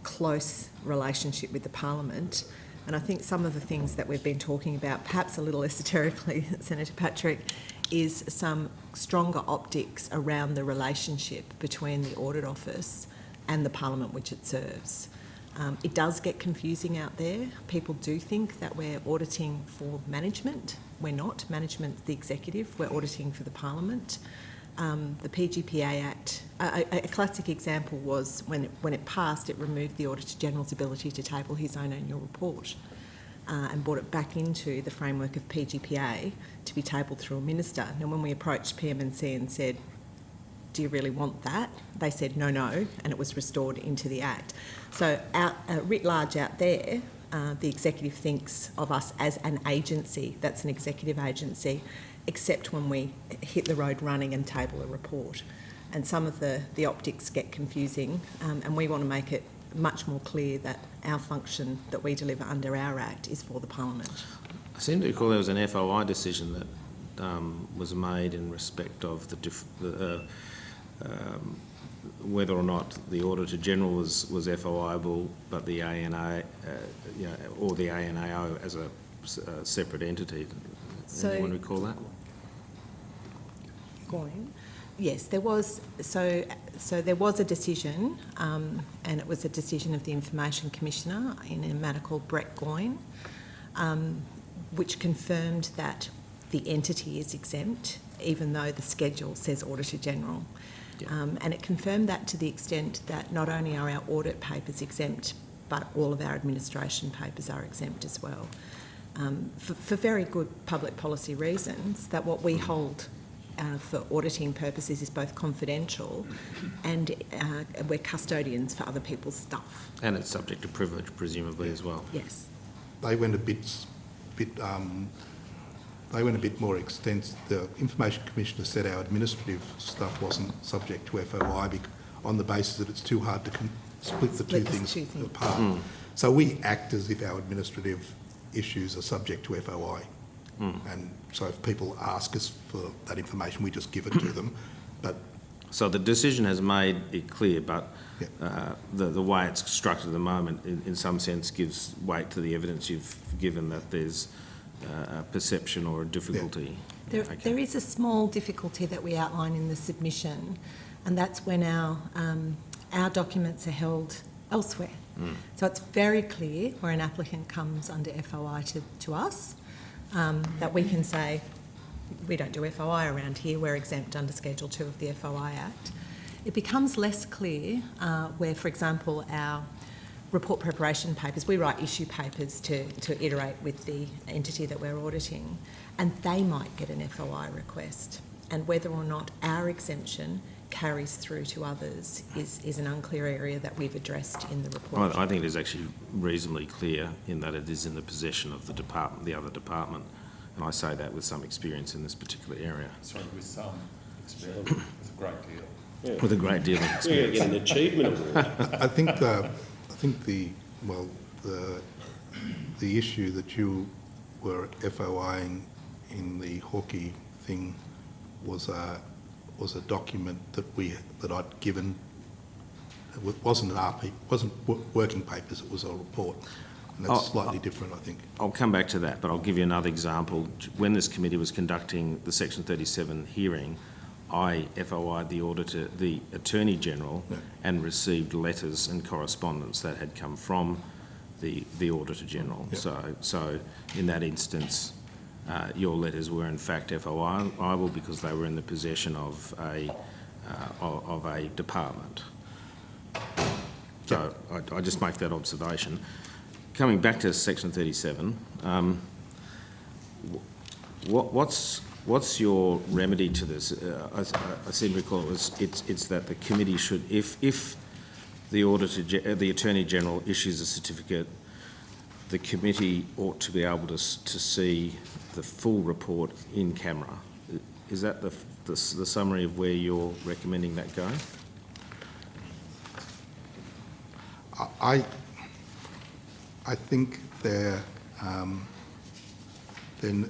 close relationship with the Parliament. And I think some of the things that we've been talking about, perhaps a little esoterically, (laughs) Senator Patrick, is some stronger optics around the relationship between the Audit Office and the Parliament which it serves. Um, it does get confusing out there. People do think that we're auditing for management. We're not. Management's the executive. We're auditing for the Parliament. Um, the PGPA Act, a, a, classic example was when it, when it passed, it removed the Auditor General's ability to table his own annual report uh, and brought it back into the framework of PGPA to be tabled through a minister. Now, when we approached PM&C and said, do you really want that? They said no, no, and it was restored into the Act. So, out, uh, writ large out there, uh, the executive thinks of us as an agency that's an executive agency, except when we hit the road running and table a report. And some of the, the optics get confusing, um, and we want to make it much more clear that our function that we deliver under our Act is for the Parliament. I seem to recall there was an FOI decision that um, was made in respect of the, diff- the uh, um, whether or not the Auditor General was, was FOIable, but the ANA, uh, you know, or the ANAO as a separate entity. So- Anyone recall that? Goyne. Yes, there was, so, so there was a decision, um, and it was a decision of the Information Commissioner in a matter called Brett Goyne, um, which confirmed that the entity is exempt, even though the schedule says Auditor General. Um, and it confirmed that to the extent that not only are our audit papers exempt, but all of our administration papers are exempt as well. Um, for, for very good public policy reasons, that what we hold uh, for auditing purposes is both confidential and uh, we're custodians for other people's stuff. And it's subject to privilege, presumably, as well. Yes. They went a bit, bit, um, they went a bit more extensive. The Information Commissioner said our administrative stuff wasn't subject to FOI bec- on the basis that it's too hard to con- split the two Split the things two things. apart. So we act as if our administrative issues are subject to FOI. And so if people ask us for that information, we just give it to them. (clears throat) But So the decision has made it clear, but Yeah. uh, the, the way it's structured at the moment, in, in some sense, gives weight to the evidence you've given that there's uh, a perception or a difficulty. There, Okay. there is a small difficulty that we outline in the submission, and that's when our, um, our documents are held elsewhere. So it's very clear where an applicant comes under FOI to, to us, um, that we can say, we don't do FOI around here, we're exempt under Schedule 2 of the FOI Act. It becomes less clear uh, where, for example, our report preparation papers, we write issue papers to, to iterate with the entity that we're auditing, and they might get an FOI request. And whether or not our exemption carries through to others is, is an unclear area that we've addressed in the report. I I think it is actually reasonably clear in that it is in the possession of the department, the other department, and I say that with some experience in this particular area. Sorry, with some experience, it's a great deal. With a great deal of We're going to experience. get an achievement award. (laughs) I think the, I think the, well, the, the issue that you were FOIing in the Hawkei thing was a, was a document that we, that I'd given. It wasn't an RP, wasn't working papers, it was a report. And Oh, that's slightly oh. different, I think. I'll come back to that, but I'll give you another example. When this committee was conducting the Section 37 hearing, I FOI'd the auditor, the Attorney General, Yeah. and received letters and correspondence that had come from the, the Auditor General. Yeah. So, so in that instance, uh, your letters were in fact FOIable because they were in the possession of a, uh, of a department. So I, I just make that observation. Coming back to section 37, um, what, what's, what's your remedy to this? Uh, I, I seem to recall it was, it's, it's that the committee should, if, if the auditor, uh, the Attorney General issues a certificate, the committee ought to be able to, to see the full report in camera. Is that the, the, the summary of where you're recommending that go? I, I think they're, um, then,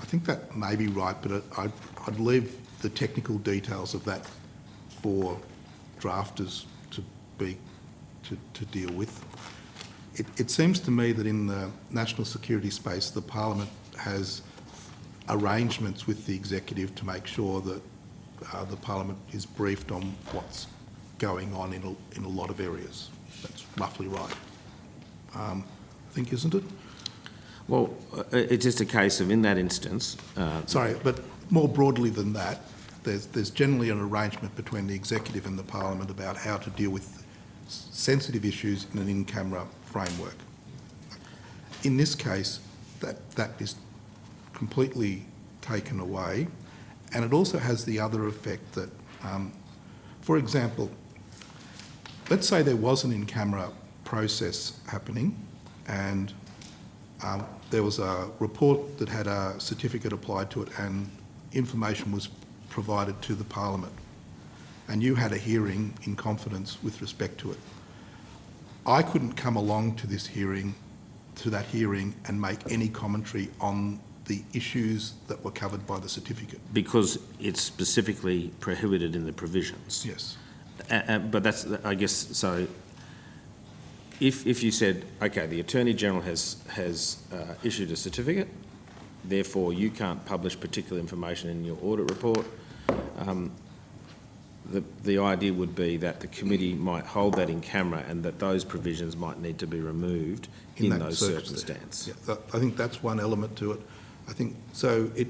I think that may be right, but I'd, I'd leave the technical details of that for drafters to be, to, to deal with. It, it seems to me that in the national security space, the parliament has arrangements with the executive to make sure that uh, the parliament is briefed on what's going on in a, in a lot of areas. That's roughly right. Um, I think, isn't it? Well, uh, it's just a case of, in that instance, uh, Sorry, but more broadly than that, there's, there's generally an arrangement between the executive and the parliament about how to deal with sensitive issues in an in-camera framework. In this case, that, that is completely taken away, and it also has the other effect that, um, for example, let's say there was an in-camera process happening, and um, there was a report that had a certificate applied to it and information was provided to the Parliament. And you had a hearing in confidence with respect to it. I couldn't come along to this hearing, to that hearing, and make any commentary on the issues that were covered by the certificate. because it's specifically prohibited in the provisions. Yes. A- But that's, I guess, so if, if you said, okay, the Attorney General has, has uh, issued a certificate, therefore you can't publish particular information in your audit report, um, the, the idea would be that the committee might hold that in camera and that those provisions might need to be removed in that those circumstances. Yeah, that- I think that's one element to it. I think, so it,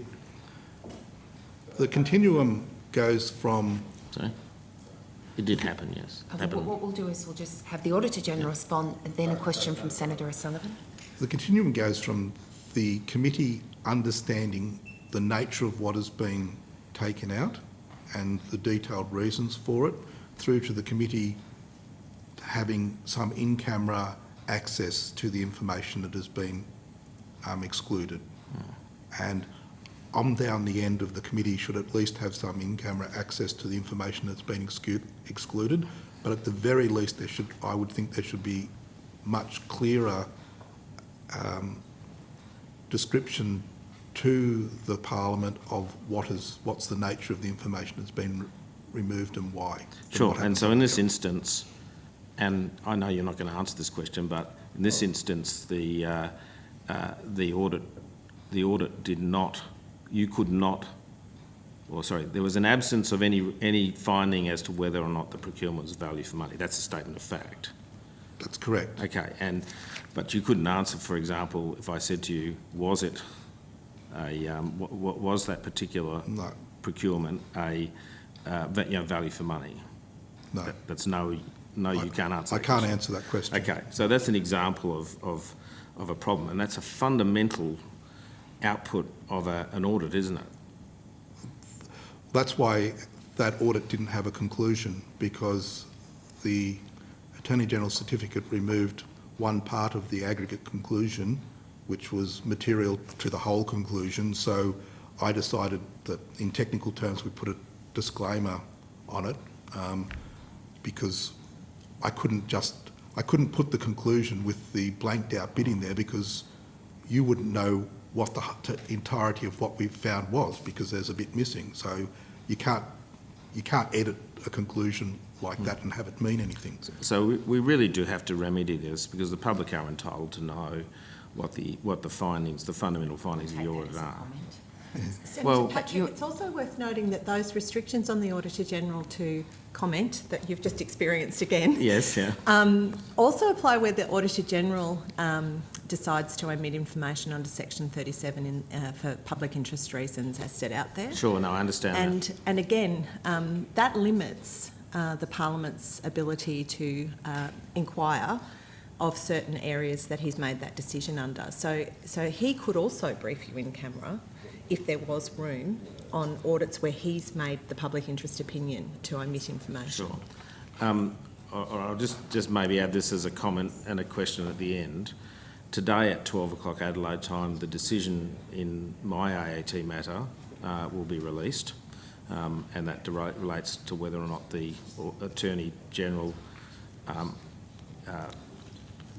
the continuum goes from, Sorry. it did happen, yes. Uh, What Happened. what we'll do is we'll just have the Auditor General respond, and then a question from Senator O'Sullivan. the continuum goes from the committee understanding the nature of what has been taken out and the detailed reasons for it, through to the committee having some in-camera access to the information that has been um, excluded. And I'm down the end of the committee should at least have some in-camera access to the information that's been excluded. But at the very least, there should, I would think there should be much clearer um, description to the parliament of what is, what's the nature of the information that's been re- removed and why. and Sure, what and so in this after. instance, and I know you're not going to answer this question, but in this instance, the, uh, uh, the audit, the audit did not, you could not, or sorry, there was an absence of any, any finding as to whether or not the procurement was value for money. That's a statement of fact. That's correct. Okay, and, but you couldn't answer, for example, if I said to you, was it a, um, wa- wa- was that particular No. procurement a, uh, you know, value for money? No. That- That's no, no, you can't answer I that can't question. answer that question. Okay, so that's an example of, of, of a problem, and that's a fundamental output of a, an audit, isn't it? That's why that audit didn't have a conclusion, because the Attorney General's certificate removed one part of the aggregate conclusion, which was material to the whole conclusion. So I decided that in technical terms, we put a disclaimer on it, um, because I couldn't just, I couldn't put the conclusion with the blanked out bit in there because you wouldn't know what the entirety of what we found was because there's a bit missing. So you can't, you can't edit a conclusion like that and have it mean anything. So we, we really do have to remedy this, because the public are entitled to know what the, what the findings, the fundamental findings of the audit are. Senator Well- Patrick, it's also worth noting that those restrictions on the Auditor General to comment that you've just experienced again (laughs) Yes, yeah. um, also apply where the Auditor General um, decides to omit information under Section 37 in, uh, for public interest reasons as set out there. Sure, no, I understand that. And, and again, um, that limits uh, the Parliament's ability to uh, inquire of certain areas that he's made that decision under. So, so he could also brief you in camera if there was room on audits where he's made the public interest opinion to omit information. Sure. Um, or, I'll just, just maybe add this as a comment and a question at the end. Today at 12 o'clock Adelaide time, the decision in my AAT matter uh, will be released, um, and that relates to whether or not the Attorney General, um, uh,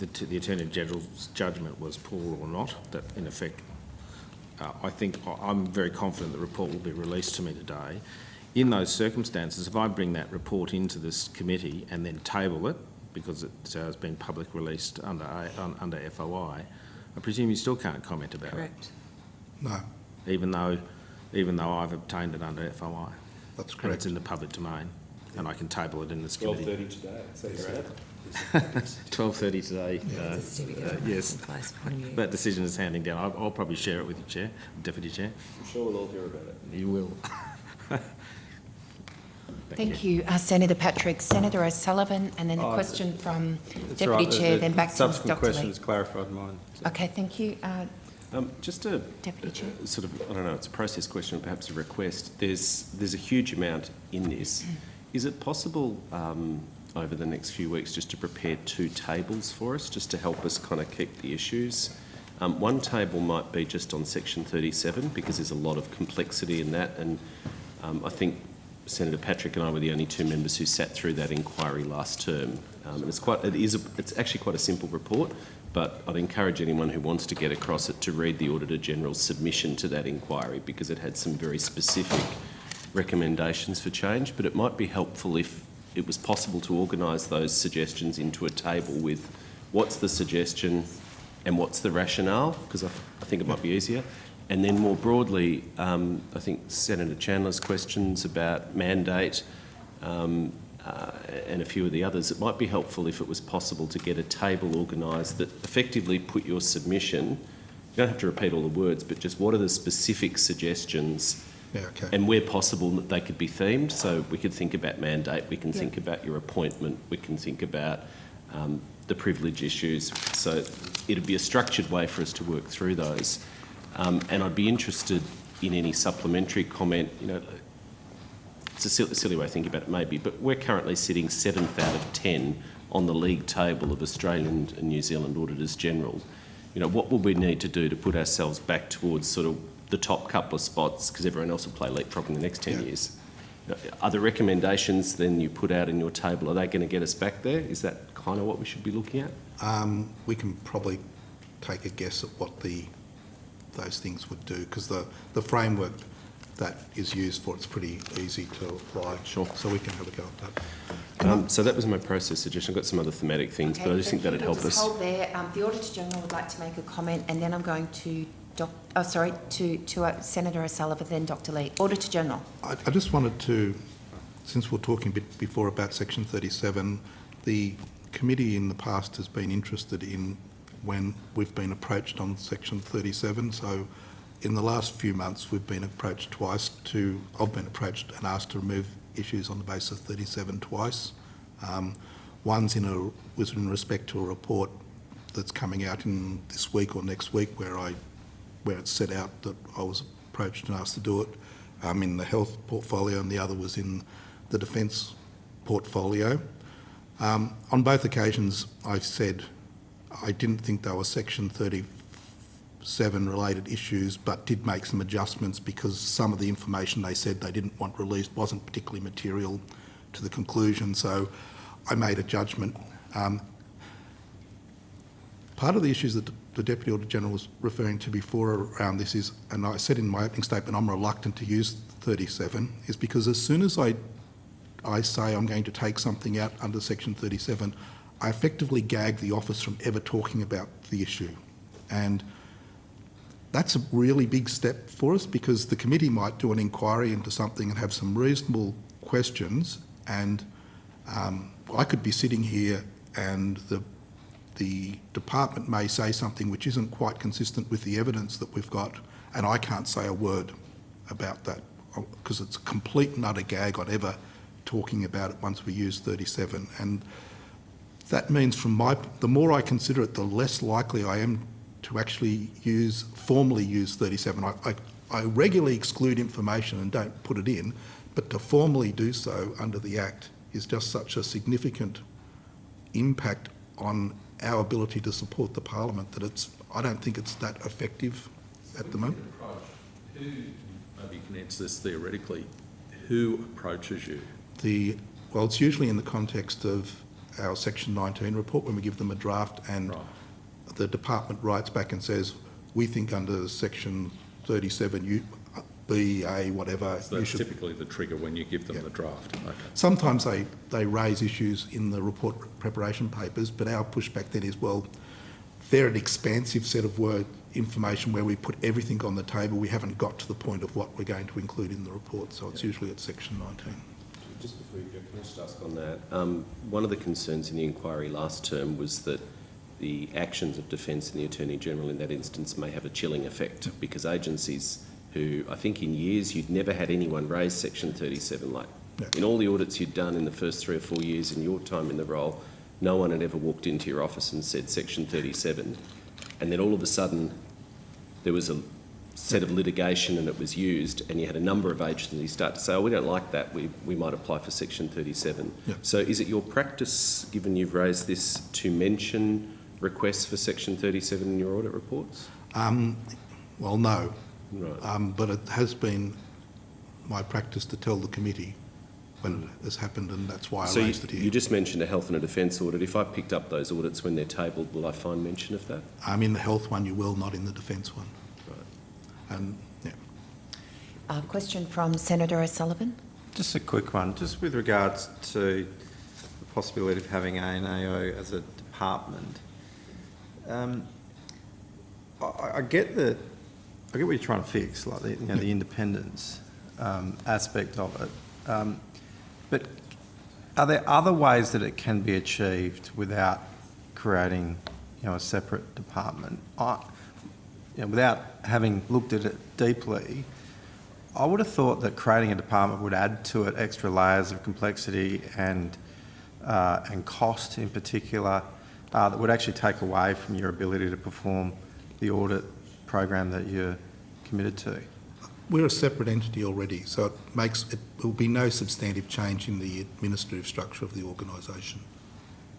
the, t- the Attorney General's judgment was poor or not. That in effect uh, I think I- I'm very confident the report will be released to me today. In those circumstances, if I bring that report into this committee and then table it, because it uh, has been public released under, A- under FOI, I presume you still can't comment about it. Correct. No, even though, even though I've obtained it under FOI. that's And correct. it's in the public domain, and I can table it in this committee. thirty today, so you're out. 12.30 (laughs) today, uh, There's a certificate uh, yes. place from you. That decision is handing down. I'll, I'll probably share it with you, Chair, Deputy Chair. I'm sure we'll all hear about it. You will. (laughs) Thank you, uh, Senator Patrick. Senator O'Sullivan, and then a Oh, question from That's. Deputy The- Chair, the then back to Subsequent Dr question Lee. has clarified mine. Okay, thank you. Uh, Um, just a Deputy Chair. a sort of, I don't know, it's a process question, perhaps a request. There's, there's a huge amount in this. Is it possible um, over the next few weeks just to prepare two tables for us, just to help us kind of keep the issues? Um, one table might be just on section 37 because there's a lot of complexity in that, and um, I think Senator Patrick and I were the only two members who sat through that inquiry last term. Um, it's quite, it is, a, it's actually quite a simple report, but I'd encourage anyone who wants to get across it to read the Auditor General's submission to that inquiry because it had some very specific recommendations for change. But it might be helpful if it was possible to organise those suggestions into a table with what's the suggestion and what's the rationale, because I, I think it might be easier. And then more broadly, um, I think Senator Chandler's questions about mandate um, uh, and a few of the others, it might be helpful if it was possible to get a table organised that effectively put your submission, you don't have to repeat all the words, but just what are the specific suggestions Yeah, okay. and where possible they could be themed. So we could think about mandate, we can think about your appointment, we can think about um, the privilege issues. So it'd be a structured way for us to work through those. Um, and I'd be interested in any supplementary comment. You know, it's a silly, silly way of thinking about it, maybe, but we're currently sitting seventh out of ten on the league table of Australian and New Zealand auditors general. You know, what would we need to do to put ourselves back towards sort of the top couple of spots because everyone else will play leapfrog in the next 10 Yeah. years? You Are the recommendations then you put out in your table, are they going to get us back there? Is that kind of what we should be looking at? Um, we can probably take a guess at what the, those things would do, because the, the framework that is used for it's pretty easy to apply. Sure. So we can have a go at that. Um, so that was my process suggestion. I've got some other thematic things, but I just think that'd you. help us. hold there. Um, the Auditor General would like to make a comment, and then I'm going to doc, oh, sorry, to, to uh, Senator O'Sullivan, then Dr Lee. Auditor General. I, I just wanted to, since we're talking a bit before about section 37, the committee in the past has been interested in when we've been approached on section 37, so in the last few months, we've been approached twice to, I've been approached and asked to remove issues on the basis of 37 twice. Um, one's in a, was in respect to a report that's coming out in this week or next week where I, where it's set out that I was approached and asked to do it um, in the health portfolio and the other was in the defence portfolio. Um, on both occasions, I said I didn't think they were Section 37 related issues, but did make some adjustments because some of the information they said they didn't want released wasn't particularly material to the conclusion. So I made a judgment. Um, part of the issues that the Deputy Auditor General was referring to before around this is, and I said in my opening statement, I'm reluctant to use 37, is because as soon as I I say I'm going to take something out under section 37, I effectively gag the office from ever talking about the issue. And that's a really big step for us because the committee might do an inquiry into something and have some reasonable questions and um, I could be sitting here and the the department may say something which isn't quite consistent with the evidence that we've got and I can't say a word about that uh, because it's a complete and utter gag on ever talking about it once we use 37 and that means from my the more I consider it the less likely I am to actually use formally use 37 I, I, I regularly exclude information and don't put it in but to formally do so under the act is just such a significant impact on our ability to support the parliament that it's I don't think it's that effective at the moment Who, maybe you can answer this theoretically, who approaches you? the well it's usually in the context of our section 19 report when we give them a draft and Right. the department writes back and says we think under section 37 you B A whatever So you that's should typically the trigger when you give them Yeah. the draft. Okay. sometimes they they raise issues in the report preparation papers but our pushback then is well they're an expansive set of word information where we put everything on the table we haven't got to the point of what we're going to include in the report so it's usually at section 19 Just before you go, can I just ask on that? Um, one of the concerns in the inquiry last term was that the actions of Defence and the Attorney General in that instance may have a chilling effect because agencies who I think in years you'd never had anyone raise Section 37 like in all the audits you'd done in the first three or four years in your time in the role, no one had ever walked into your office and said Section 37, and then all of a sudden there was a set of litigation and it was used, and you had a number of agencies start to say, oh, we don't like that, we, we might apply for Section 37. Yeah. So is it your practice, given you've raised this, to mention requests for Section 37 in your audit reports? um, well no Right. Um, but it has been my practice to tell the committee when it has happened, and that's why I So you, raised it here. you just mentioned a health and a defence audit. If I picked up those audits when they're tabled, will I find mention of that? I'm in the health one, you will, not in the defence one. Right. And yeah, Uh, question from Senator O'Sullivan. Just a quick one, just with regards to the possibility of having ANAO as a department. Um, I, I get the, I get what you're trying to fix, like the, you know, the independence um, aspect of it. Um, but are there other ways that it can be achieved without creating, you know, a separate department? I, you know, without having looked at it deeply, I would have thought that creating a department would add to it extra layers of complexity and uh, and cost in particular uh, that would actually take away from your ability to perform the audit program that you're committed to. we're a separate entity already, so it makes, it will be no substantive change in the administrative structure of the organisation.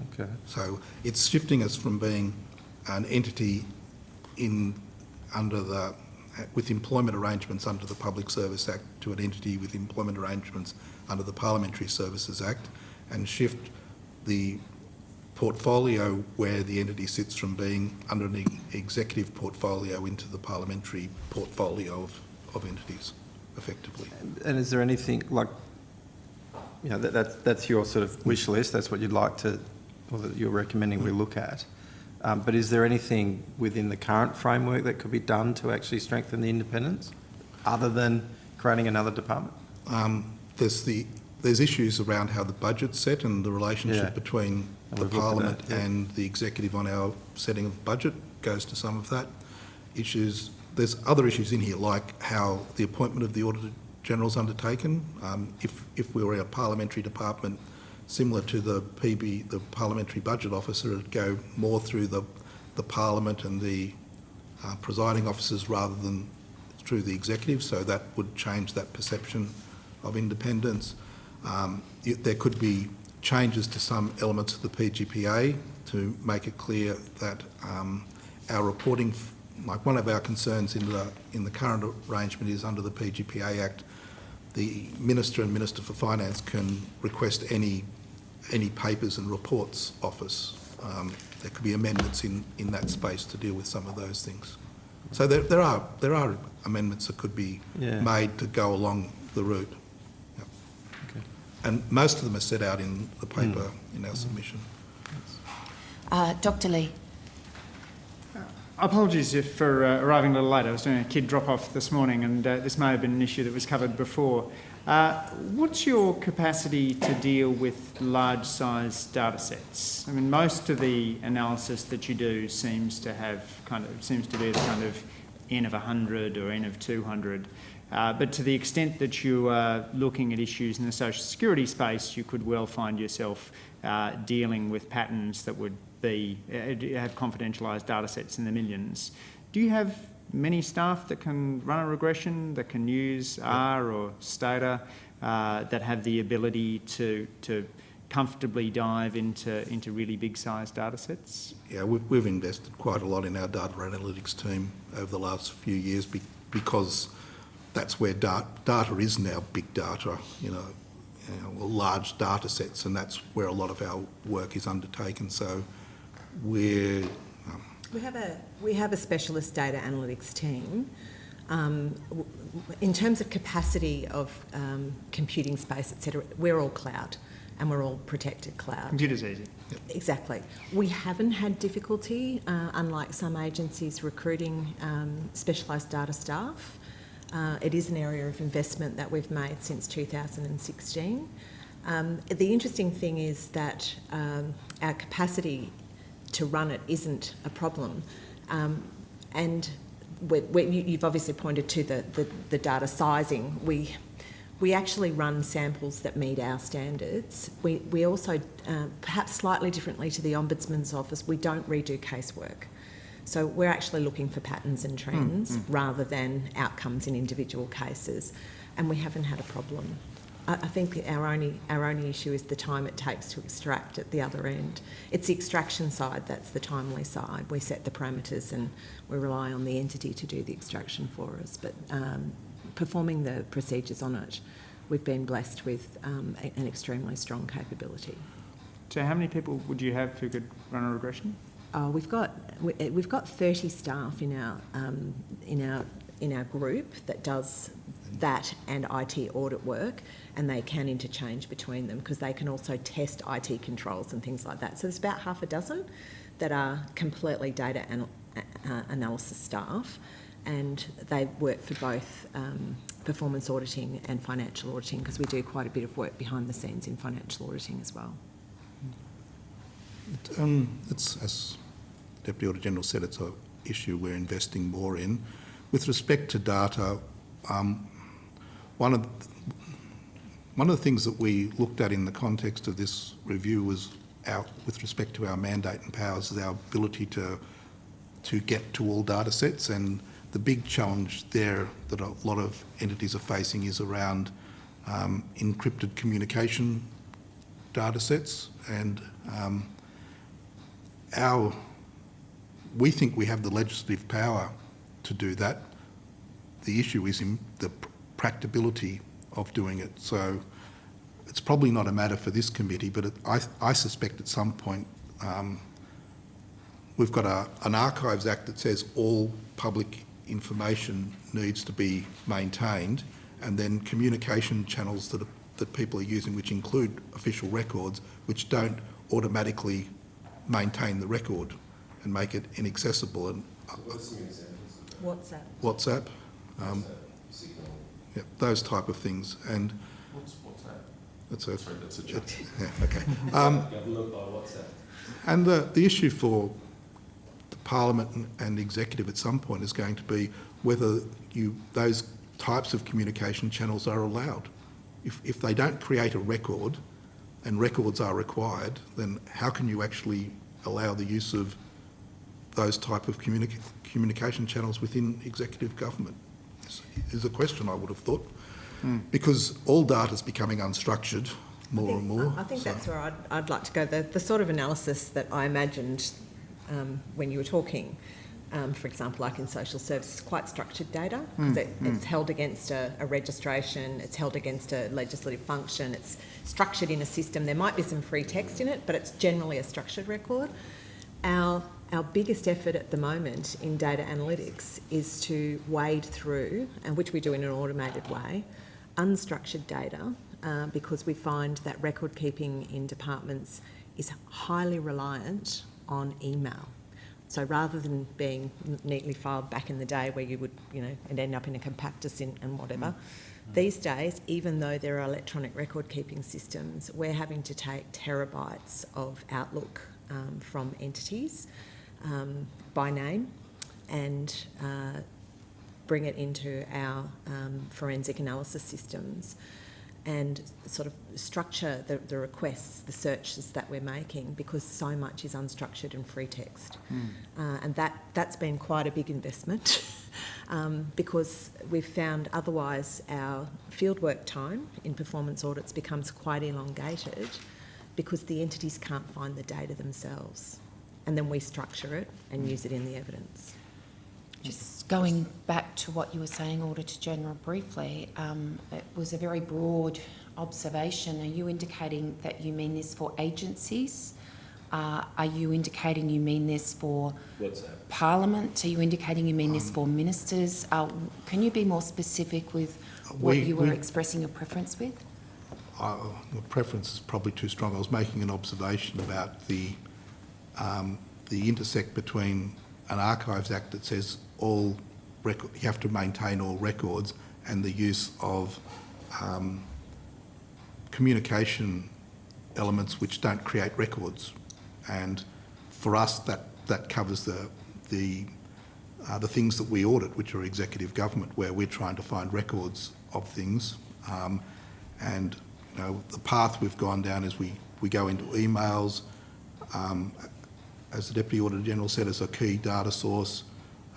Okay. So it's shifting us from being an entity in, under the, with employment arrangements under the Public Service Act to an entity with employment arrangements under the Parliamentary Services Act and shift the portfolio where the entity sits from being under an executive portfolio into the parliamentary portfolio of, of entities, effectively. And is there anything like, you know, that, that's, that's your sort of wish list, that's what you'd like to, or that you're recommending we look at. Um, but is there anything within the current framework that could be done to actually strengthen the independence, other than creating another department? Um, there's the there's issues around how the budget's set and the relationship Yeah. between the we've looked at Parliament that, yeah. and the executive on our setting of budget goes to some of that. issues. There's other issues in here, like how the appointment of the Auditor General is undertaken. Um, if, if we were a parliamentary department similar to the PB, the Parliamentary Budget Officer, it'd go more through the, the Parliament and the uh, presiding officers rather than through the executive, so that would change that perception of independence. Um, it- there could be changes to some elements of the PGPA to make it clear that um, our reporting, like one of our concerns in the, in the current arrangement is under the PGPA Act, the Minister and Minister for Finance can request any, any papers and reports office. Um, there could be amendments in, in that space to deal with some of those things. So there, there are, there are amendments that could be Yeah. made to go along the route. Yep. Okay. And most of them are set out in the paper in our submission. Uh, Dr Leigh. Apologies if for uh, arriving a little late. I was doing a kid drop-off this morning and uh, this may have been an issue that was covered before. Uh, what's your capacity to deal with large-size data sets? I mean, most of the analysis that you do seems to have kind of, seems to be the kind of N of 100 or N of 200. Uh, but to the extent that you are looking at issues in the social security space, you could well find yourself uh, dealing with patterns that would be uh, have confidentialised data sets in the millions. Do you have many staff that can run a regression, that can use R or Stata, uh, that have the ability to to comfortably dive into into really big sized data sets? Yeah, we've, we've invested quite a lot in our data analytics team over the last few years be, because that's where da- data is now big data, you know, you know, large data sets, and that's where a lot of our work is undertaken. So we're um, We have a we have a specialist data analytics team. Um, w- w- in terms of capacity of um, computing space, etc., we're all cloud, and we're all protected cloud. Computer's easy. Exactly. We haven't had difficulty, uh, unlike some agencies, recruiting um, specialised data staff. Uh, it is an area of investment that we've made since 2016. Um, the interesting thing is that um, our capacity to run it isn't a problem. Um, and we we, you, you've obviously pointed to the, the, the data sizing. We, we actually run samples that meet our standards. We, we also, uh, perhaps slightly differently to the Ombudsman's office, we don't redo casework. So we're actually looking for patterns and trends rather than outcomes in individual cases, and we haven't had a problem. I, I think our only our only issue is the time it takes to extract at the other end. It's the extraction side that's the timely side. We set the parameters and we rely on the entity to do the extraction for us. But um, performing the procedures on it, we've been blessed with um, an extremely strong capability. So how many people would you have who could run a regression? Uh, we've got we, uh, we've got 30 staff in our um, in our in our group that does that and IT audit work, and they can interchange between them because they can also test IT controls and things like that. So there's about half a dozen that are completely data anal- uh, analysis staff, and they work for both um, performance auditing and financial auditing because we do quite a bit of work behind the scenes in financial auditing as well. It, um, it's, as Deputy Auditor General said, it's an issue we're investing more in. With respect to data, um, one of one of the things that we looked at in the context of this review was our, with respect to our mandate and powers, is our ability to to get to all data sets and the big challenge there that a lot of entities are facing is around um, encrypted communication data sets and um, our, we think we have the legislative power to do that. The issue is in the practicability of doing it. So it's probably not a matter for this committee, but it, I, I suspect at some point um, we've got a, an Archives Act that says all public information needs to be maintained and then communication channels that, are, that people are using, which include official records, which don't automatically maintain the record and make it inaccessible. And uh, What's that? WhatsApp, um, yeah, those type of things. And What's, what's that? that's a, Sorry, that's a joke. yeah, okay. (laughs) Um, Government by WhatsApp. and the, the issue for the Parliament and, and Executive at some point is going to be whether you, those types of communication channels are allowed. If, if they don't create a record and records are required, then how can you actually allow the use of those type of communica- communication channels within executive government? Is, is a question I would have thought. Because all data is becoming unstructured more and more. I think so- that's where I'd, I'd like to go. The, the sort of analysis that I imagined um, when you were talking, um, for example, like in social services, quite structured data. 'cause it, It's held against a, a registration, it's held against a legislative function, it's structured in a system. There might be some free text in it, but it's generally a structured record. Our, our biggest effort at the moment in data analytics is to wade through, and which we do in an automated way, unstructured data uh, because we find that record keeping in departments is highly reliant on email. So rather than being neatly filed back in the day where you would, you know, and end up in a compactus in, and whatever, these days, even though there are electronic record keeping systems, we're having to take terabytes of Outlook um, from entities um, by name and uh, bring it into our um, forensic analysis systems and sort of structure the, the requests, the searches that we're making because so much is unstructured and free text. Uh, and that, that's been quite a big investment (laughs) um, because we've found otherwise our fieldwork time in performance audits becomes quite elongated because the entities can't find the data themselves. And then we structure it and use it in the evidence. Just going back to what you were saying, Auditor General, briefly, um, it was a very broad observation. Are you indicating that you mean this for agencies? Uh, are you indicating you mean this for What's that? Parliament? Are you indicating you mean this for ministers? Uh, can you be more specific with what We- you were we- expressing a preference with? Uh, the preference is probably too strong. I was making an observation about the um, the intersect between an Archives Act that says all record, you have to maintain all records, and the use of um, communication elements which don't create records. And for us, that that covers the the uh, the things that we audit, which are executive government, where we're trying to find records of things. Um, and you know, the path we've gone down is we, we go into emails, um, as the Deputy Auditor General said, as a key data source.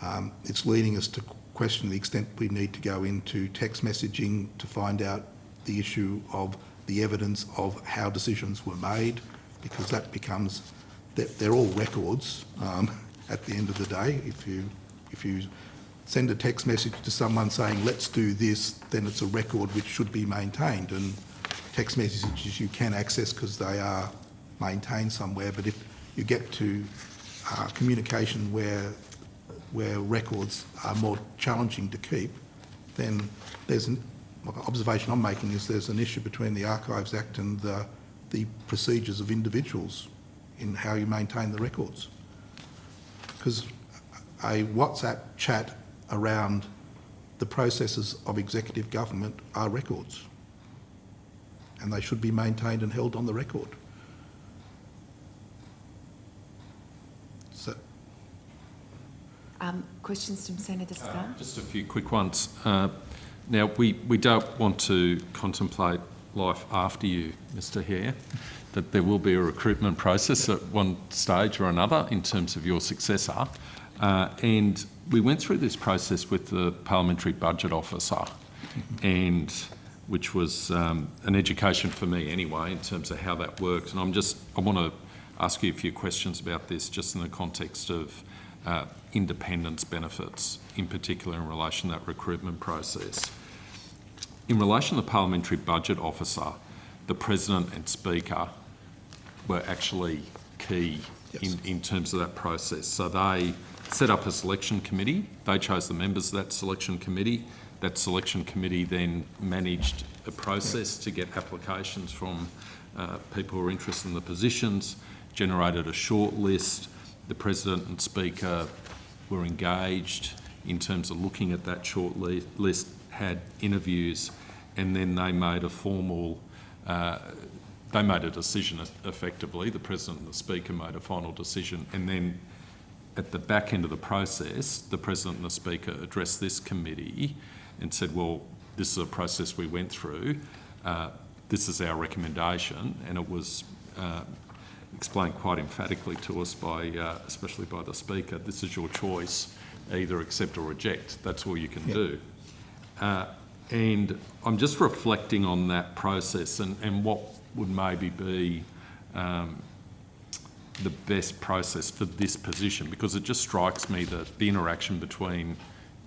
Um, it's leading us to question the extent we need to go into text messaging to find out the issue of the evidence of how decisions were made, because that becomes, they're, they're all records um, at the end of the day. If you, if you send a text message to someone saying, let's do this, then it's a record which should be maintained. And text messages you can access because they are maintained somewhere. But if you get to uh, communication where, where records are more challenging to keep, then there's an observation I'm making is there's an issue between the Archives Act and the, the procedures of individuals in how you maintain the records. Because a WhatsApp chat around the processes of executive government are records and they should be maintained and held on the record. So, Um, questions from Senator Scarr? Just a few quick ones. Uh, Now, we, we don't want to contemplate life after you, Mr Hehir, that there will be a recruitment process at one stage or another in terms of your successor. Uh, and we went through this process with the Parliamentary Budget Officer, and which was um, an education for me anyway in terms of how that works. And I'm just, I want to ask you a few questions about this just in the context of uh, independence benefits, in particular in relation to that recruitment process. In relation to the Parliamentary Budget Officer, the President and Speaker were actually key in, in terms of that process. So they set up a selection committee, they chose the members of that selection committee. That selection committee then managed a process to get applications from uh, people who are interested in the positions, generated a short list. The President and Speaker were engaged in terms of looking at that short list, had interviews, and then they made a formal, uh, they made a decision effectively. The President and the Speaker made a final decision, and then at the back end of the process, the President and the Speaker addressed this committee and said, well, this is a process we went through, uh, this is our recommendation, and it was uh, explained quite emphatically to us by, uh, especially by the Speaker, this is your choice, either accept or reject, that's all you can do. Uh, and I'm just reflecting on that process and, and what would maybe be um, the best process for this position because it just strikes me that the interaction between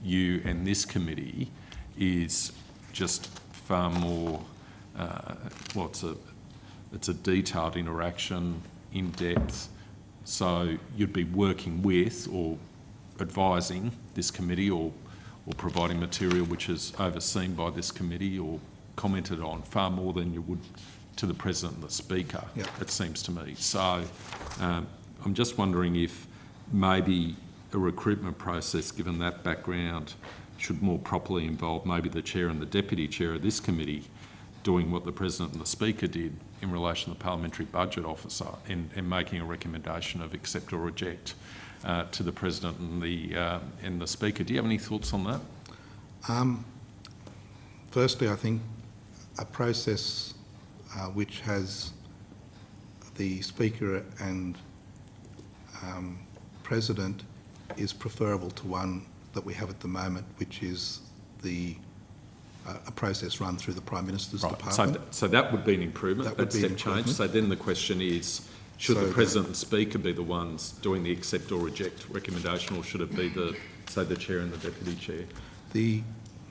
you and this committee is just far more, uh, well, it's a, it's a detailed interaction, in depth. So you'd be working with or advising this committee or, or providing material which is overseen by this committee or commented on far more than you would to the President and the Speaker, it seems to me. So um, I'm just wondering if maybe a recruitment process, given that background, should more properly involve maybe the Chair and the Deputy Chair of this committee doing what the President and the Speaker did in relation to the Parliamentary Budget Officer in, and making a recommendation of accept or reject uh, to the President and the, uh, and the Speaker. Do you have any thoughts on that? Um, firstly, I think a process uh, which has the Speaker and um, President is preferable to one that we have at the moment, which is the a process run through the Prime Minister's Right, so, department. th- so that would be an improvement, That would be an step change. So then the question is, should So the the- President and Speaker be the ones doing the accept or reject recommendation, or should it be the, say, the Chair and the Deputy Chair? The,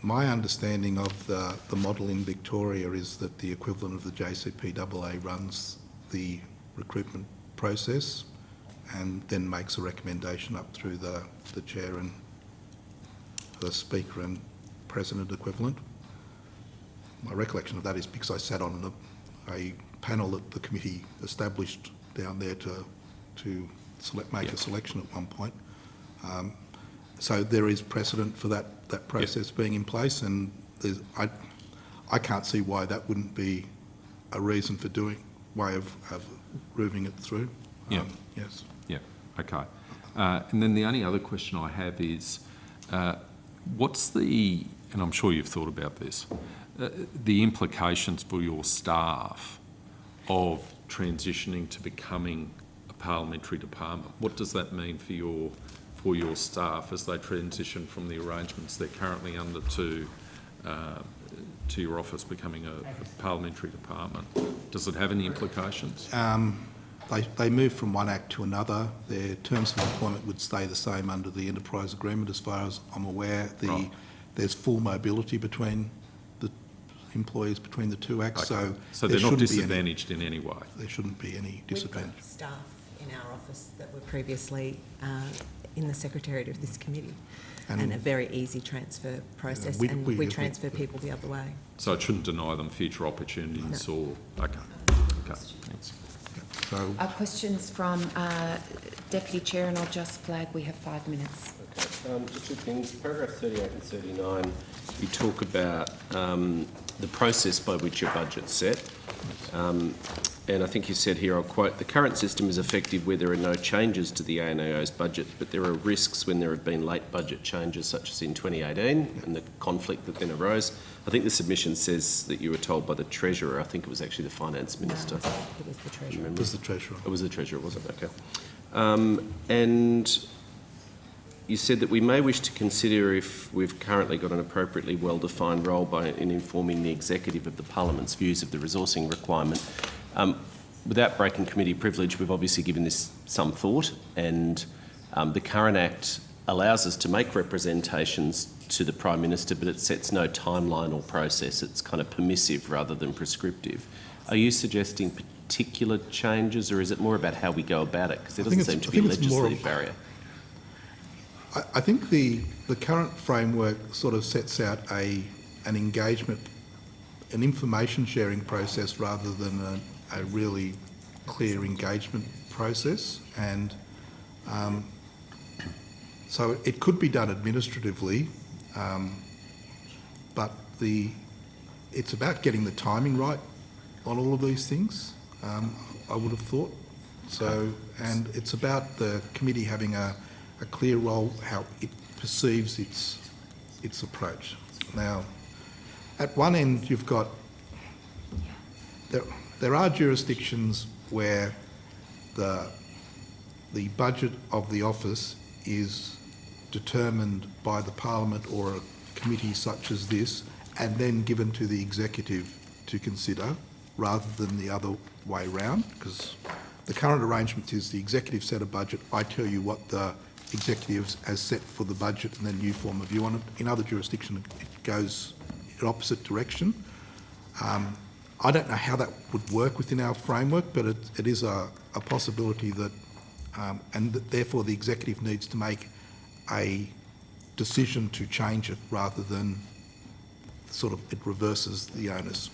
my understanding of the, the model in Victoria is that the equivalent of the JCPAA runs the recruitment process and then makes a recommendation up through the, the chair and the speaker and president equivalent. My recollection of that is because I sat on a, a panel that the committee established down there to, to select, make Yeah. a selection at one point. Um, so there is precedent for that, that process being in place and there's, I, I can't see why that wouldn't be a reason for doing, way of, of moving it through. Yeah. Um, Yes. Yeah, okay. Uh, and then the only other question I have is, uh, what's the, and I'm sure you've thought about this, the implications for your staff of transitioning to becoming a parliamentary department? What does that mean for your, for your staff as they transition from the arrangements they're currently under to, uh, to your office becoming a, a parliamentary department? Does it have any implications? Um, they, they move from one act to another. Their terms of employment would stay the same under the enterprise agreement as far as I'm aware. The, Right. There's full mobility between employees between the two acts, Okay. so So they're not shouldn't be any- disadvantaged in any way? There shouldn't be any We've disadvantage. got staff in our office that were previously uh, in the secretariat of this committee, and, And- a very easy transfer process, we- and we- we, we- transfer people the other way. So it shouldn't deny them future opportunities or, okay, okay, thanks. So Uh, questions from uh, Deputy Chair, and I'll just flag we have five minutes. Okay, um, just two things. Paragraph 38 and 39, you talk about um, the process by which your budget's set. Um, and I think you said here, I'll quote, "The current system is effective where there are no changes to the ANAO's budget, but there are risks when there have been late budget changes, such as in 2018 and the conflict that then arose." I think the submission says that you were told by the Treasurer, I think it was actually the Finance Minister. No, it was the treasurer. Remember? was the treasurer. It was the Treasurer, was it? Okay. Um, and you said that we may wish to consider if we've currently got an appropriately well-defined role by, in informing the Executive of the Parliament's views of the resourcing requirement. Um, without breaking committee privilege, we've obviously given this some thought, and um, the current Act allows us to make representations to the Prime Minister, but it sets no timeline or process. It's kind of permissive rather than prescriptive. Are you suggesting particular changes, or is it more about how we go about it? Because there doesn't seem to I be a more legislative barrier. I, I think the, the current framework sort of sets out a, an engagement, an information sharing process rather than a, a really clear engagement process. And um, so it could be done administratively, um, but the, it's about getting the timing right on all of these things, um, I would have thought. So, and it's about the committee having a, a clear role how it perceives its, its approach. Now, at one end, you've got, there, there are jurisdictions where the, the budget of the office is determined by the Parliament or a committee such as this and then given to the executive to consider rather than the other way round because the current arrangement is the executive set a budget, I tell you what the executive as set for the budget and then you form a view on it. In other jurisdictions it goes in opposite direction. Um, I don't know how that would work within our framework, but it, it is a, a possibility that, um, and that therefore the executive needs to make a decision to change it rather than sort of it reverses the onus.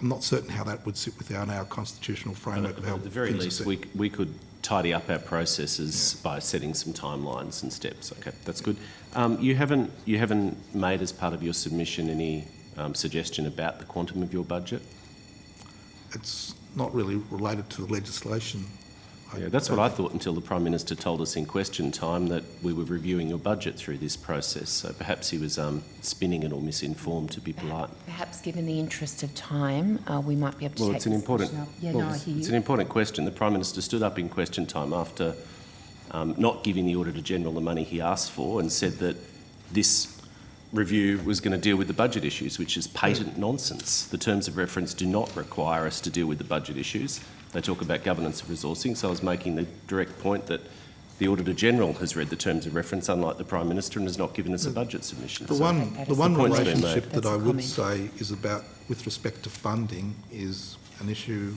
I'm not certain how that would sit within our constitutional framework At the very least, we, we could tidy up our processes by setting some timelines and steps. Okay, that's good. Um, you haven't you haven't made as part of your submission any um, suggestion about the quantum of your budget. It's not really related to the legislation. Yeah, that's what I thought until the Prime Minister told us in question time that we were reviewing your budget through this process. So perhaps he was um, spinning it or misinformed, to be polite. Perhaps given the interest of time, uh, we might be able to Well, take it's an important. question. Yeah, well, no, it's, it's an important question. The Prime Minister stood up in question time after um, not giving the Auditor General the money he asked for and said that this review was going to deal with the budget issues, which is patent nonsense. The terms of reference do not require us to deal with the budget issues. They talk about governance of resourcing. So I was making the direct point that the Auditor General has read the terms of reference, unlike the Prime Minister, and has not given us a budget submission. The So one, the one the relationship that I would comment. say is about, with respect to funding, is an issue,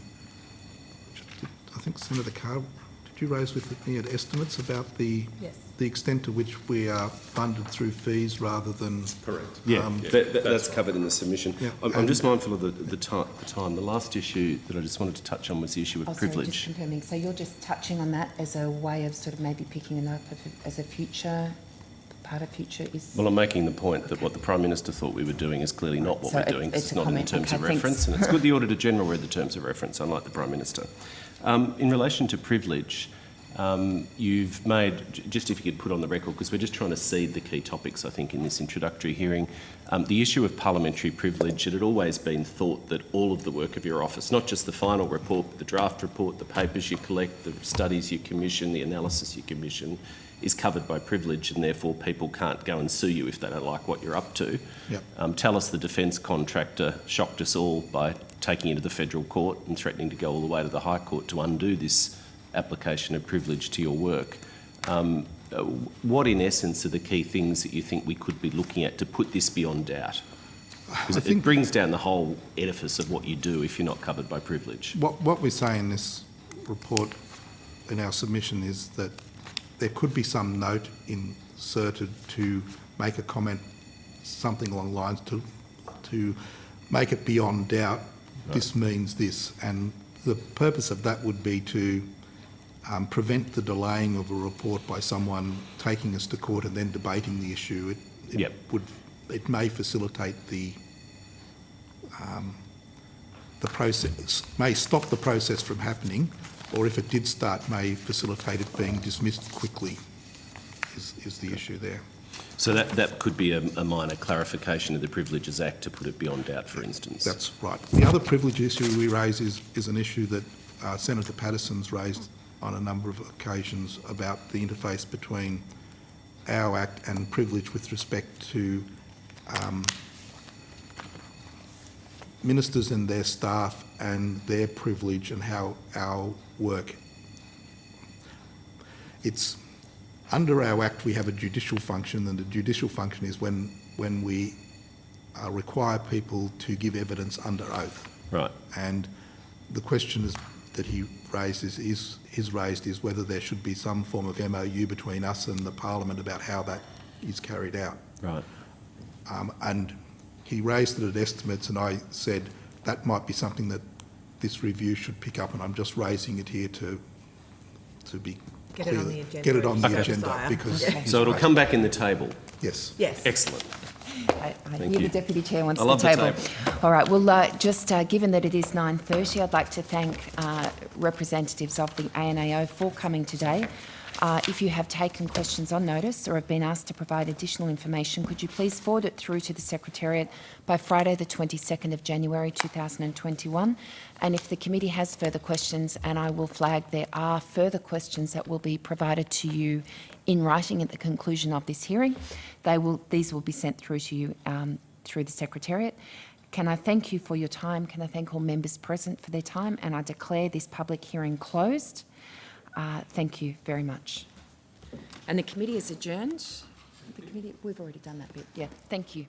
I think Senator Carr, did you raise with me at estimates about the, Yes. The extent to which we are funded through fees rather than... Correct. Yeah, Um, that, that, that's covered in the submission. Yeah, I'm, I'm just mindful of the, the, ti- the time. The last issue that I just wanted to touch on was the issue of Oh, sorry, just privilege. confirming. So you're just touching on that as a way of sort of maybe picking it up as a future, part of future is... Well, I'm making the point that what the Prime Minister thought we were doing is clearly not what So we're it- doing, 'cause it's it's a not in the comment. terms of Okay, thanks. reference, and it's good the Auditor General read the terms of reference, unlike the Prime Minister. Um, in relation to privilege, um, you've made, just if you could put on the record, because we're just trying to seed the key topics, I think, in this introductory hearing, um, the issue of parliamentary privilege, it had always been thought that all of the work of your office, not just the final report, but the draft report, the papers you collect, the studies you commission, the analysis you commission, is covered by privilege, and therefore people can't go and sue you if they don't like what you're up to. Yep. Um, tell us the defence contractor shocked us all by taking it to the federal court and threatening to go all the way to the High Court to undo this application of privilege to your work. Um, what, in essence, are the key things that you think we could be looking at to put this beyond doubt? Because it, it brings down the whole edifice of what you do if you're not covered by privilege. What, what we say in this report, in our submission, is that there could be some note inserted to make a comment, something along the lines to, to make it beyond doubt, this means this. And the purpose of that would be to um, prevent the delaying of a report by someone taking us to court and then debating the issue. It, it Yep. would, it may facilitate the the process, may stop the process from happening, or if it did start, may facilitate it being dismissed quickly, is, is the issue there. So that, that could be a, a minor clarification of the Privileges Act to put it beyond doubt, for instance. That's right. The other privilege issue we raise is, is an issue that uh, Senator Paterson's raised on a number of occasions about the interface between our Act and privilege with respect to um, ministers and their staff and their privilege and how our work. It's under our Act we have a judicial function, and the judicial function is when when we uh, require people to give evidence under oath. Right. And the question is, that he raises is, is is raised is whether there should be some form of MOU between us and the Parliament about how that is carried out. Right. Um, and he raised it at estimates, and I said that might be something that this review should pick up, and I'm just raising it here to to be Get it on the agenda Get it on the you agenda because Yeah. So it'll come back in the table. Yes. Yes. Excellent. I, I hear you. the Deputy Chair wants I the love the table. table. All right, well, uh, just uh, given that it is 9.30, I'd like to thank uh, representatives of the ANAO for coming today. Uh, if you have taken questions on notice or have been asked to provide additional information, could you please forward it through to the Secretariat by Friday the 22nd of January 2021? And if the committee has further questions, and I will flag there are further questions that will be provided to you in writing at the conclusion of this hearing, they will, these will be sent through to you um, through the Secretariat. Can I thank you for your time? Can I thank all members present for their time? And I declare this public hearing closed. Uh, thank you very much. And the committee is adjourned. The committee, we've already done that bit. Yeah, thank you.